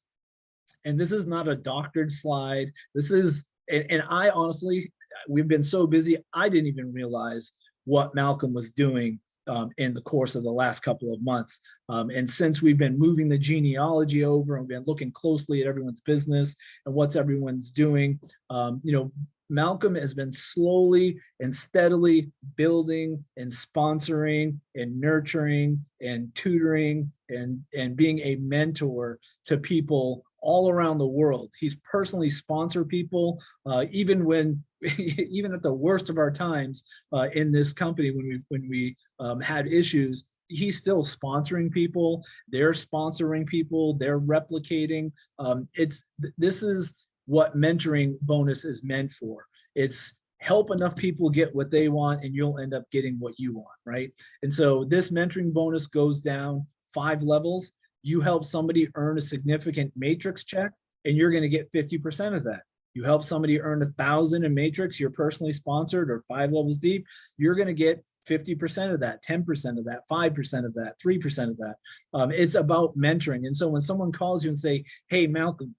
and this is not a doctored slide. This is and, and I honestly, we've been so busy, I didn't even realize what Malcolm was doing um, in the course of the last couple of months. Um, and since we've been moving the genealogy over and been looking closely at everyone's business and what's everyone's doing, um, you know, Malcolm has been slowly and steadily building and sponsoring and nurturing and tutoring and, and being a mentor to people all around the world. He's personally sponsored people, uh, even when, even at the worst of our times uh, in this company, when we when we um, had issues, he's still sponsoring people. They're sponsoring people. They're replicating. Um, it's this is what mentoring bonus is meant for. It's help enough people get what they want and you'll end up getting what you want, right? And so this mentoring bonus goes down five levels you help somebody earn a significant matrix check and you're going to get 50% of that. You help somebody earn a thousand in matrix, you're personally sponsored or five levels deep, you're going to get 50% of that, 10% of that, 5% of that, 3% of that. Um, it's about mentoring. And so when someone calls you and say, hey, Malcolm,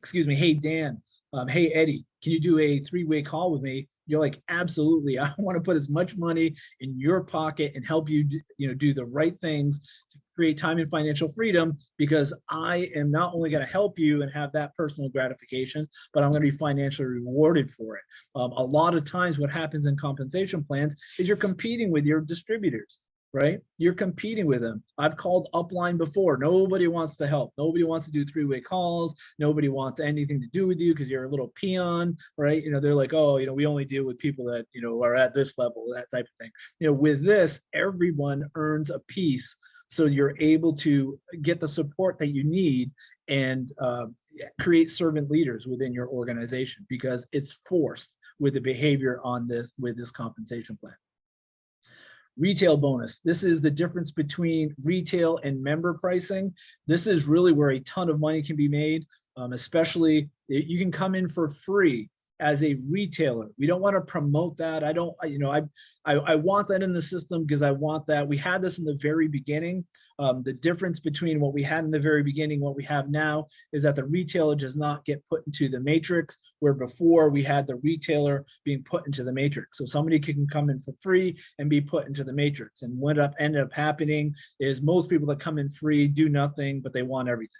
excuse me, hey, Dan, um, hey, Eddie, can you do a three-way call with me? You're like, absolutely. I want to put as much money in your pocket and help you, you know, do the right things to create time and financial freedom because I am not only going to help you and have that personal gratification, but I'm going to be financially rewarded for it. Um, a lot of times what happens in compensation plans is you're competing with your distributors right? You're competing with them. I've called upline before. Nobody wants to help. Nobody wants to do three-way calls. Nobody wants anything to do with you because you're a little peon, right? You know, they're like, oh, you know, we only deal with people that, you know, are at this level, that type of thing. You know, with this, everyone earns a piece. So you're able to get the support that you need and uh, create servant leaders within your organization because it's forced with the behavior on this, with this compensation plan. Retail bonus. This is the difference between retail and member pricing. This is really where a ton of money can be made, um, especially you can come in for free as a retailer. We don't want to promote that. I don't, you know, I, I, I want that in the system because I want that. We had this in the very beginning. Um, the difference between what we had in the very beginning, what we have now is that the retailer does not get put into the matrix where before we had the retailer being put into the matrix. So somebody can come in for free and be put into the matrix. And what up ended up happening is most people that come in free do nothing, but they want everything.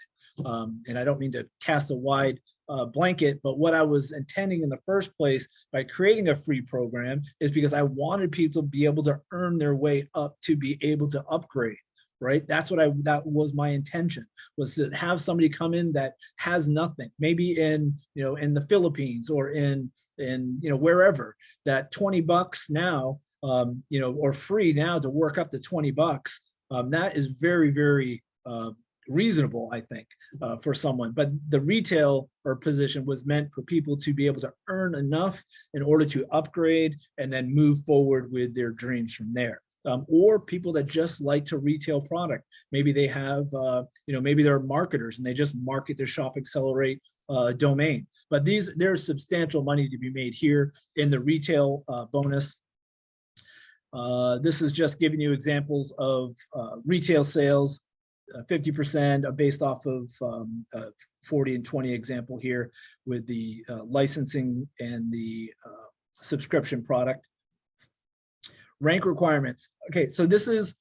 Um, and I don't mean to cast a wide uh, blanket, but what I was intending in the first place by creating a free program is because I wanted people to be able to earn their way up to be able to upgrade right? That's what I, that was my intention, was to have somebody come in that has nothing, maybe in, you know, in the Philippines or in, in, you know, wherever, that 20 bucks now, um, you know, or free now to work up to 20 bucks. Um, that is very, very, uh, reasonable, I think, uh, for someone. But the retail or position was meant for people to be able to earn enough in order to upgrade and then move forward with their dreams from there um, or people that just like to retail product. Maybe they have, uh, you know, maybe they're marketers and they just market their Shop Accelerate uh, domain. But these, there's substantial money to be made here in the retail uh, bonus. Uh, this is just giving you examples of uh, retail sales, 50% uh, based off of um, 40 and 20 example here with the licensing and the subscription product rank requirements. Okay, so this is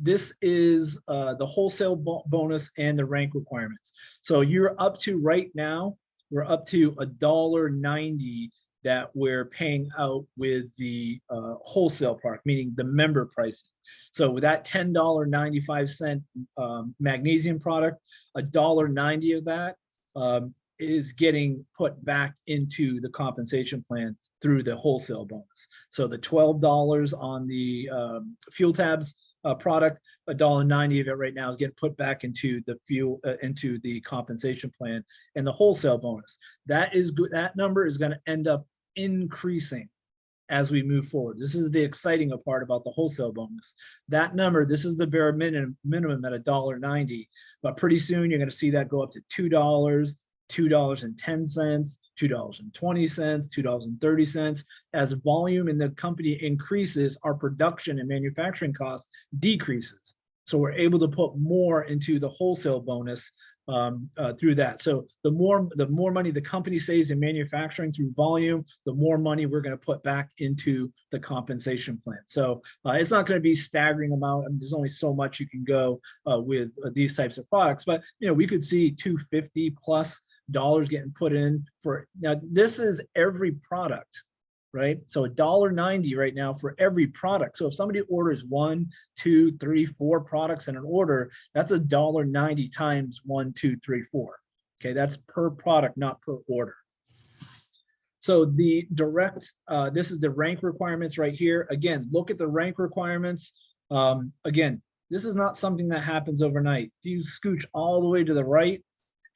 this is uh, the wholesale bo bonus and the rank requirements. So you're up to right now, we're up to a dollar ninety that we're paying out with the uh, wholesale product, meaning the member pricing. So with that $10.95 um, magnesium product, a dollar ninety of that um, is getting put back into the compensation plan through the wholesale bonus. So the $12 on the um, fuel tabs uh, product, a dollar ninety of it right now is getting put back into the fuel uh, into the compensation plan and the wholesale bonus. That is good. That number is going to end up increasing as we move forward. This is the exciting part about the wholesale bonus. That number, this is the bare minimum minimum at a dollar ninety, but pretty soon you're going to see that go up to two dollars, $2.10, $2.20, $2.30. As volume in the company increases, our production and manufacturing costs decreases. So we're able to put more into the wholesale bonus um, uh, through that. So the more the more money the company saves in manufacturing through volume, the more money we're going to put back into the compensation plan. So uh, it's not going to be staggering amount. I mean, there's only so much you can go uh, with uh, these types of products, but you know we could see 250 plus dollars getting put in for now this is every product right? So a dollar 90 right now for every product. So if somebody orders one two three four products in an order that's a dollar 90 times one two three four. Okay that's per product not per order. So the direct uh, this is the rank requirements right here. Again look at the rank requirements. Um, again this is not something that happens overnight. If you scooch all the way to the right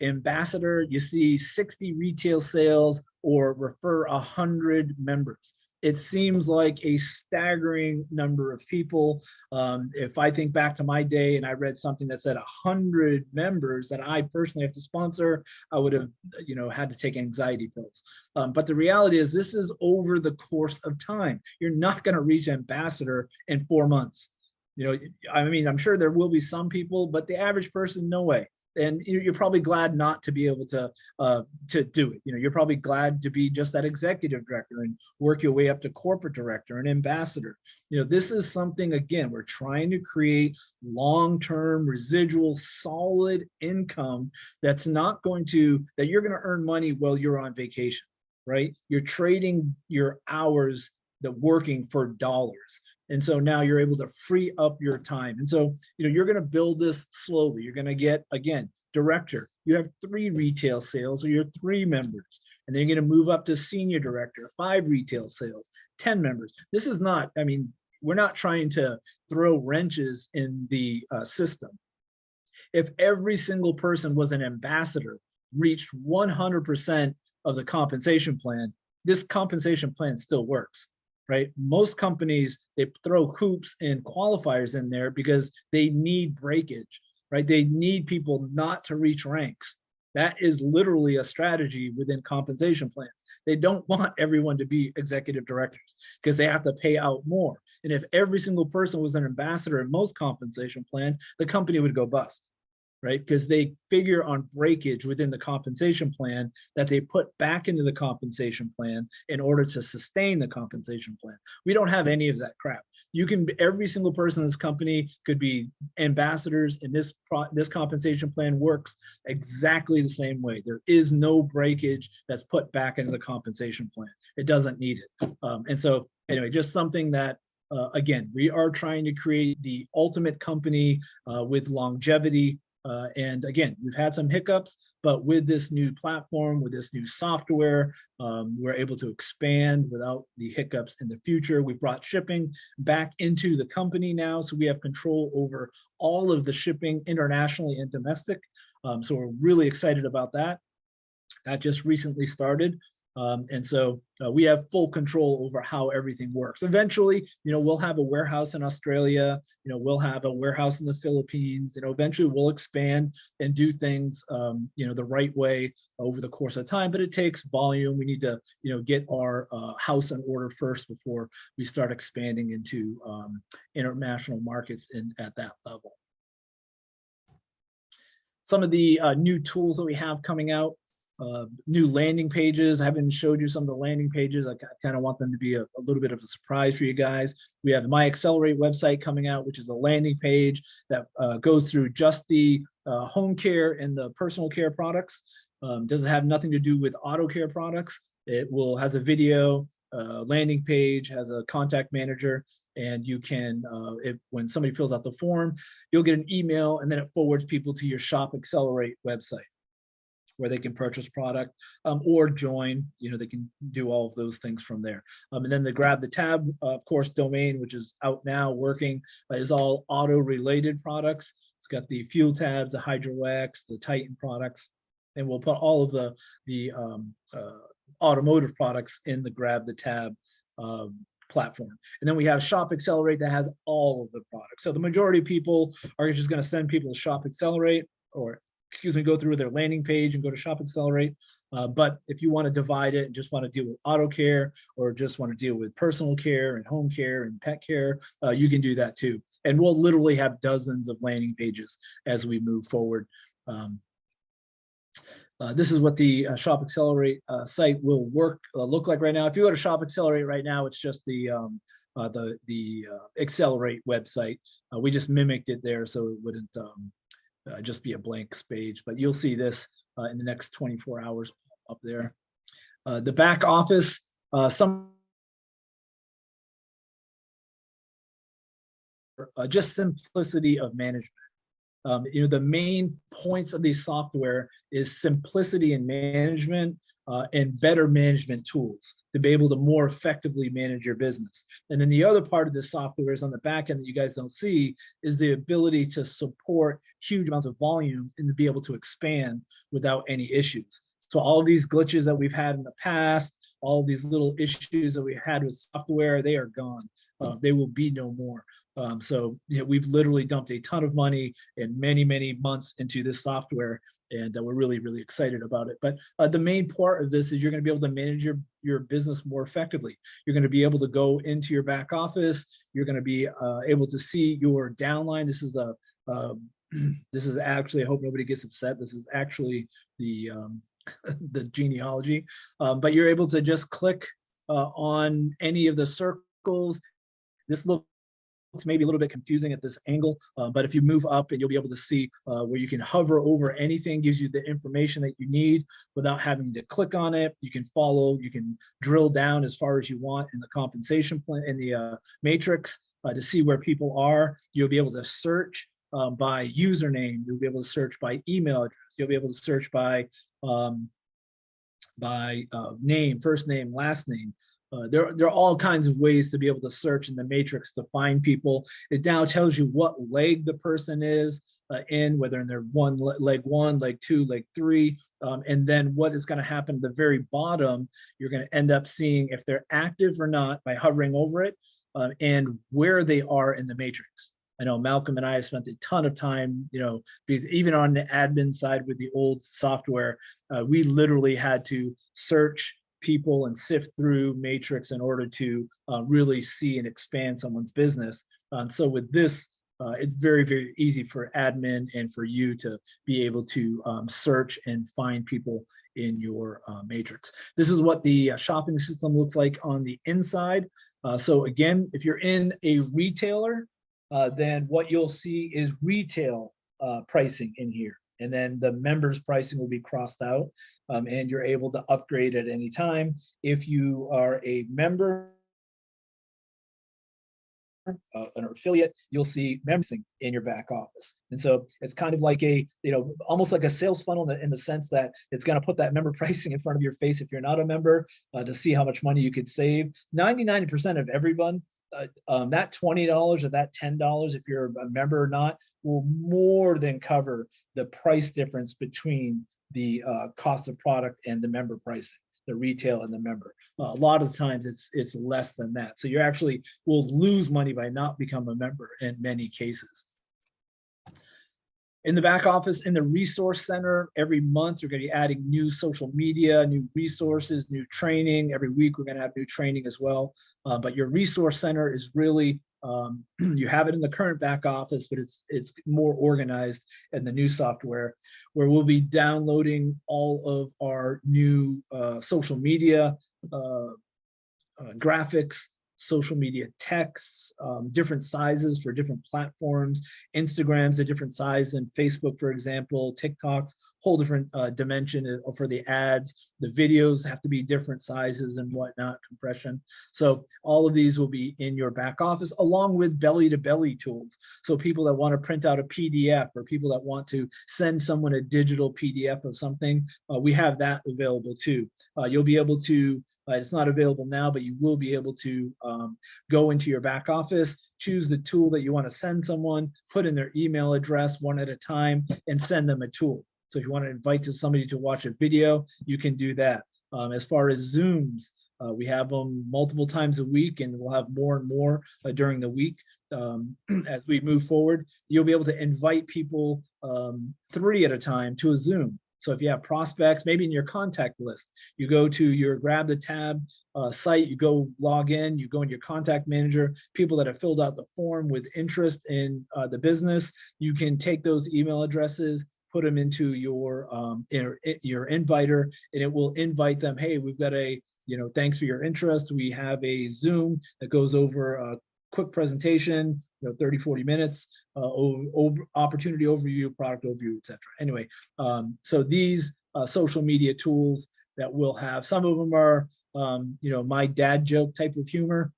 ambassador, you see 60 retail sales or refer 100 members. It seems like a staggering number of people. Um, if I think back to my day and I read something that said 100 members that I personally have to sponsor, I would have you know, had to take anxiety pills. Um, but the reality is this is over the course of time. You're not going to reach ambassador in four months. You know, I mean, I'm sure there will be some people, but the average person, no way and you're probably glad not to be able to uh, to do it. You know, you're probably glad to be just that executive director and work your way up to corporate director and ambassador. You know, this is something, again, we're trying to create long-term residual solid income that's not going to, that you're going to earn money while you're on vacation, right? You're trading your hours the working for dollars. And so now you're able to free up your time. And so, you know, you're going to build this slowly. You're going to get, again, director. You have three retail sales or you're three members. And then you're going to move up to senior director, five retail sales, 10 members. This is not, I mean, we're not trying to throw wrenches in the uh, system. If every single person was an ambassador, reached 100% of the compensation plan, this compensation plan still works right? Most companies, they throw hoops and qualifiers in there because they need breakage, right? They need people not to reach ranks. That is literally a strategy within compensation plans. They don't want everyone to be executive directors because they have to pay out more. And if every single person was an ambassador in most compensation plan, the company would go bust. Right? Because they figure on breakage within the compensation plan that they put back into the compensation plan in order to sustain the compensation plan. We don't have any of that crap. You can, every single person in this company could be ambassadors and this, this compensation plan works exactly the same way. There is no breakage that's put back into the compensation plan. It doesn't need it. Um, and so anyway, just something that uh, again, we are trying to create the ultimate company uh, with longevity. Uh, and again, we've had some hiccups, but with this new platform, with this new software, um, we're able to expand without the hiccups in the future. We've brought shipping back into the company now, so we have control over all of the shipping internationally and domestic. Um, so we're really excited about that. That just recently started. Um, and so uh, we have full control over how everything works. Eventually, you know, we'll have a warehouse in Australia, you know, we'll have a warehouse in the Philippines, you know, eventually we'll expand and do things, um, you know, the right way over the course of time, but it takes volume. We need to, you know, get our uh, house in order first before we start expanding into um, international markets in at that level. Some of the uh, new tools that we have coming out, uh, new landing pages. I haven't showed you some of the landing pages. I kind of want them to be a, a, little bit of a surprise for you guys. We have my Accelerate website coming out, which is a landing page that uh, goes through just the uh, home care and the personal care products. Um, doesn't have nothing to do with auto care products. It will has a video, uh, landing page, has a contact manager, and you can, uh, if when somebody fills out the form, you'll get an email and then it forwards people to your Shop Accelerate website where they can purchase product um, or join, you know, they can do all of those things from there. Um, and then the grab the tab, uh, of course, domain, which is out now working, uh, is all auto related products. It's got the fuel tabs, the Hydro the Titan products, and we'll put all of the, the um, uh, automotive products in the grab the tab um, platform. And then we have Shop Accelerate that has all of the products. So the majority of people are just going to send people to Shop Accelerate or excuse me, go through their landing page and go to Shop Accelerate. Uh, but if you want to divide it and just want to deal with auto care or just want to deal with personal care and home care and pet care, uh, you can do that too. And we'll literally have dozens of landing pages as we move forward. Um, uh, this is what the uh, Shop Accelerate uh, site will work uh, look like right now. If you go to Shop Accelerate right now, it's just the um, uh, the the uh, Accelerate website. we just mimicked it there, so it wouldn't um, uh, just be a blank page, but you'll see this uh, in the next 24 hours up there. Uh, the back office, uh, some uh, just simplicity of management. Um, you know, the main points of these software is simplicity in management uh, and better management tools to be able to more effectively manage your business. And then the other part of this software is on the back end that you guys don't see is the ability to support huge amounts of volume and to be able to expand without any issues. So all these glitches that we've had in the past, all these little issues that we had with software, they are gone. Uh, they will be no more. Um, so you know, we've literally dumped a ton of money and many, many months into this software and uh, we're really, really excited about it. But uh, the main part of this is you're going to be able to manage your, your business more effectively. You're going to be able to go into your back office. You're going to be uh, able to see your downline. This is the um, this is actually, I hope nobody gets upset. This is actually the um, the genealogy, um, but you're able to just click uh, on any of the circles. This looks it's maybe a little bit confusing at this angle, uh, but if you move up and you'll be able to see uh, where you can hover over anything, gives you the information that you need without having to click on it. You can follow, you can drill down as far as you want in the compensation plan, in the uh, matrix uh, to see where people are. You'll be able to search um, by username. You'll be able to search by email address. You'll be able to search by um, by uh, name, first name, last name. Uh, there, there are all kinds of ways to be able to search in the matrix to find people. It now tells you what leg the person is uh, in, whether in their one leg one, leg two, leg three, um, and then what is going to happen at the very bottom. You're going to end up seeing if they're active or not by hovering over it, uh, and where they are in the matrix. I know Malcolm and I have spent a ton of time, you know, because even on the admin side with the old software, uh, we literally had to search people and sift through matrix in order to uh, really see and expand someone's business. Um, so with this uh, it's very, very easy for admin and for you to be able to um, search and find people in your uh, matrix. This is what the uh, shopping system looks like on the inside. Uh, so again, if you're in a retailer, uh, then what you'll see is retail pricing in here. And then the members pricing will be crossed out um, and you're able to upgrade at any time. If you are a member uh, an affiliate, you'll see membership in your back office. And so it's kind of like a, you know, almost like a sales funnel in the, in the sense that it's going to put that member pricing in front of your face if you're not a member uh, to see how much money you could save. 99% of everyone, uh, um, that $20 or that $10, if you're a member or not, will more than cover the price difference between the uh, cost of product and the member pricing the retail and the member. Uh, a lot of times it's it's less than that. So you actually will lose money by not become a member in many cases. In the back office, in the resource center, every month you're going to be adding new social media, new resources, new training. Every week we're going to have new training as well. Uh, but your resource center is really um, you have it in the current back office, but it's it's more organized in the new software where we'll be downloading all of our new uh, social media uh, uh, graphics, social media texts, um, different sizes for different platforms. Instagram's a different size than Facebook, for example, TikTok's whole different uh, dimension for the ads. The videos have to be different sizes and whatnot, compression. So all of these will be in your back office along with belly to belly tools. So people that want to print out a PDF or people that want to send someone a digital PDF of something, uh, we have that available too. Uh, you'll be able to uh, it's not available now, but you will be able to um, go into your back office, choose the tool that you want to send someone, put in their email address one at a time, and send them a tool. So if you want to invite somebody to watch a video, you can do that. Um, as far as Zooms, uh, we have them multiple times a week and we'll have more and more uh, during the week. Um, as we move forward, you'll be able to invite people um, three at a time to a Zoom. So if you have prospects, maybe in your contact list, you go to your grab the tab uh, site, you go log in, you go in your contact manager, people that have filled out the form with interest in uh, the business, you can take those email addresses, put them into your um, in, your inviter, and it will invite them. Hey, we've got a you know thanks for your interest. We have a Zoom that goes over a quick presentation you know 30 40 minutes uh, over, opportunity overview product overview etc anyway um, so these uh, social media tools that we'll have some of them are um, you know my dad joke type of humor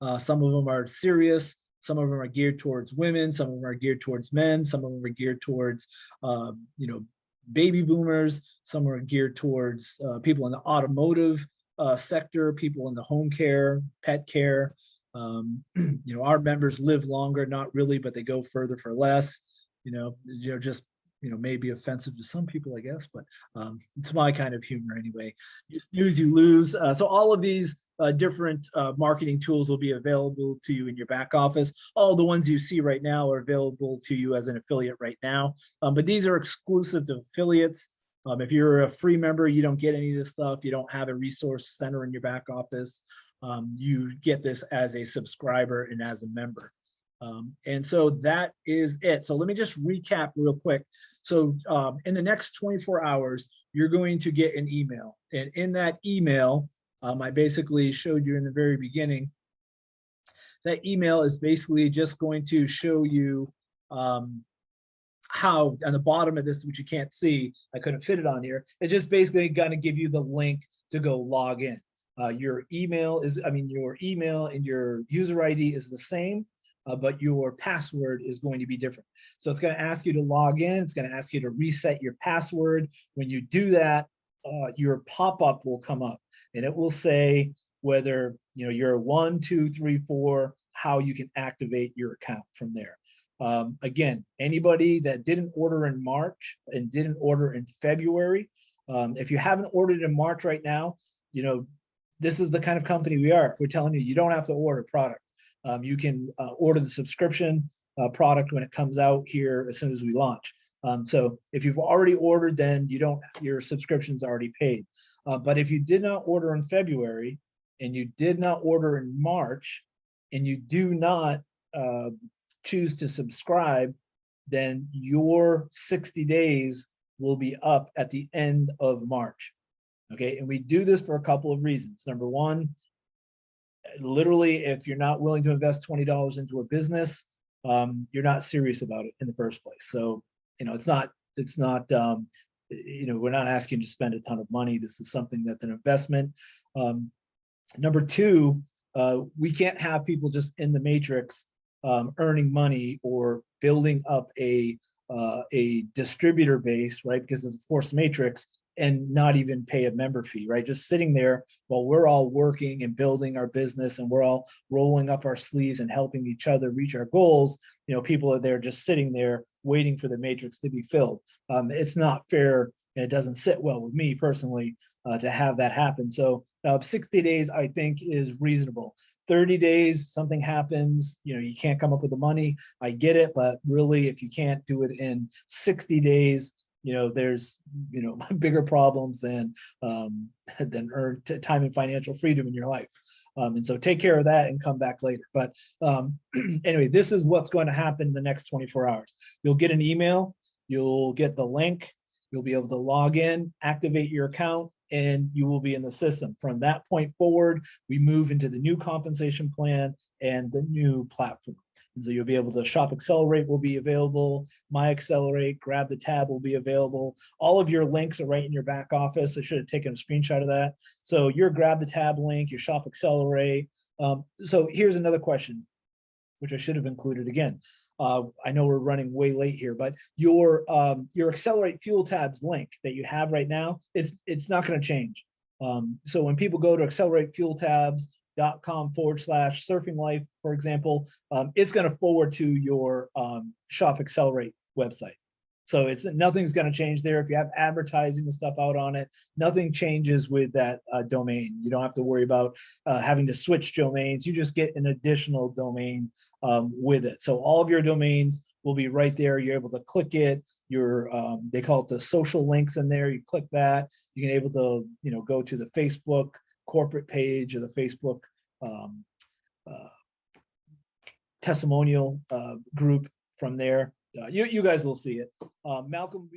uh, some of them are serious some of them are geared towards women some of them are geared towards men some of them are geared towards um, you know baby boomers some are geared towards uh, people in the automotive uh, sector people in the home care pet care um, you know, our members live longer, not really, but they go further for less. You know, you know, just you know, may be offensive to some people, I guess, but um, it's my kind of humor anyway. You snooze, you lose. Uh, so all of these uh, different uh, marketing tools will be available to you in your back office. All the ones you see right now are available to you as an affiliate right now, um, but these are exclusive to affiliates. Um, if you're a free member, you don't get any of this stuff. You don't have a resource center in your back office um, you get this as a subscriber and as a member. Um, and so that is it. So let me just recap real quick. So um, in the next 24 hours, you're going to get an email. And in that email, um, I basically showed you in the very beginning, that email is basically just going to show you um, how on the bottom of this, which you can't see, I couldn't fit it on here. It's just basically going to give you the link to go log in. Uh, your email is, I mean, your email and your user ID is the same, uh, but your password is going to be different. So it's going to ask you to log in. It's going to ask you to reset your password. When you do that, uh, your pop-up will come up and it will say whether you know you're one, two, three, four, how you can activate your account from there. Um, again, anybody that didn't order in March and didn't order in February, um, if you haven't ordered in March right now, you know, this is the kind of company we are. We're telling you, you don't have to order product. Um, you can uh, order the subscription uh, product when it comes out here as soon as we launch. Um, so if you've already ordered, then you don't, your subscription's already paid. Uh, but if you did not order in February and you did not order in March and you do not uh, choose to subscribe, then your sixty days will be up at the end of March. Okay, and we do this for a couple of reasons. Number one, literally, if you're not willing to invest twenty dollars into a business, um, you're not serious about it in the first place. So, you know, it's not, it's not, um, you know, we're not asking to spend a ton of money. This is something that's an investment. Um, number two, uh, we can't have people just in the matrix um, earning money or building up a uh, a distributor base, right? Because it's a forced matrix and not even pay a member fee, right? Just sitting there while we're all working and building our business and we're all rolling up our sleeves and helping each other reach our goals. You know, people are there just sitting there waiting for the matrix to be filled. Um, it's not fair and it doesn't sit well with me personally uh, to have that happen. So uh, 60 days, I think, is reasonable. 30 days, something happens, you know, you can't come up with the money. I get it, but really, if you can't do it in 60 days, you know, there's, you know, bigger problems than um, than earn time and financial freedom in your life. Um, and so take care of that and come back later. But um, anyway, this is what's going to happen in the next 24 hours. You'll get an email, you'll get the link, you'll be able to log in, activate your account, and you will be in the system. From that point forward, we move into the new compensation plan and the new platform. And so you'll be able to shop accelerate will be available, my accelerate, grab the tab will be available. All of your links are right in your back office. I should have taken a screenshot of that. So your grab the tab link, your shop accelerate. Um, so here's another question, which I should have included again. Uh, I know we're running way late here, but your um, your accelerate fuel tabs link that you have right now, it's it's not going to change. Um, so when people go to accelerate fuel tabs, dot com forward slash surfing life, for example, um, it's going to forward to your um, shop accelerate website. So it's nothing's going to change there. If you have advertising and stuff out on it, nothing changes with that uh, domain. You don't have to worry about uh, having to switch domains. You just get an additional domain um, with it. So all of your domains will be right there. You're able to click it. Your um, they call it the social links in there. You click that. You can able to you know go to the Facebook corporate page or the Facebook um, uh, testimonial uh, group from there. Uh, you, you guys will see it. Uh, Malcolm.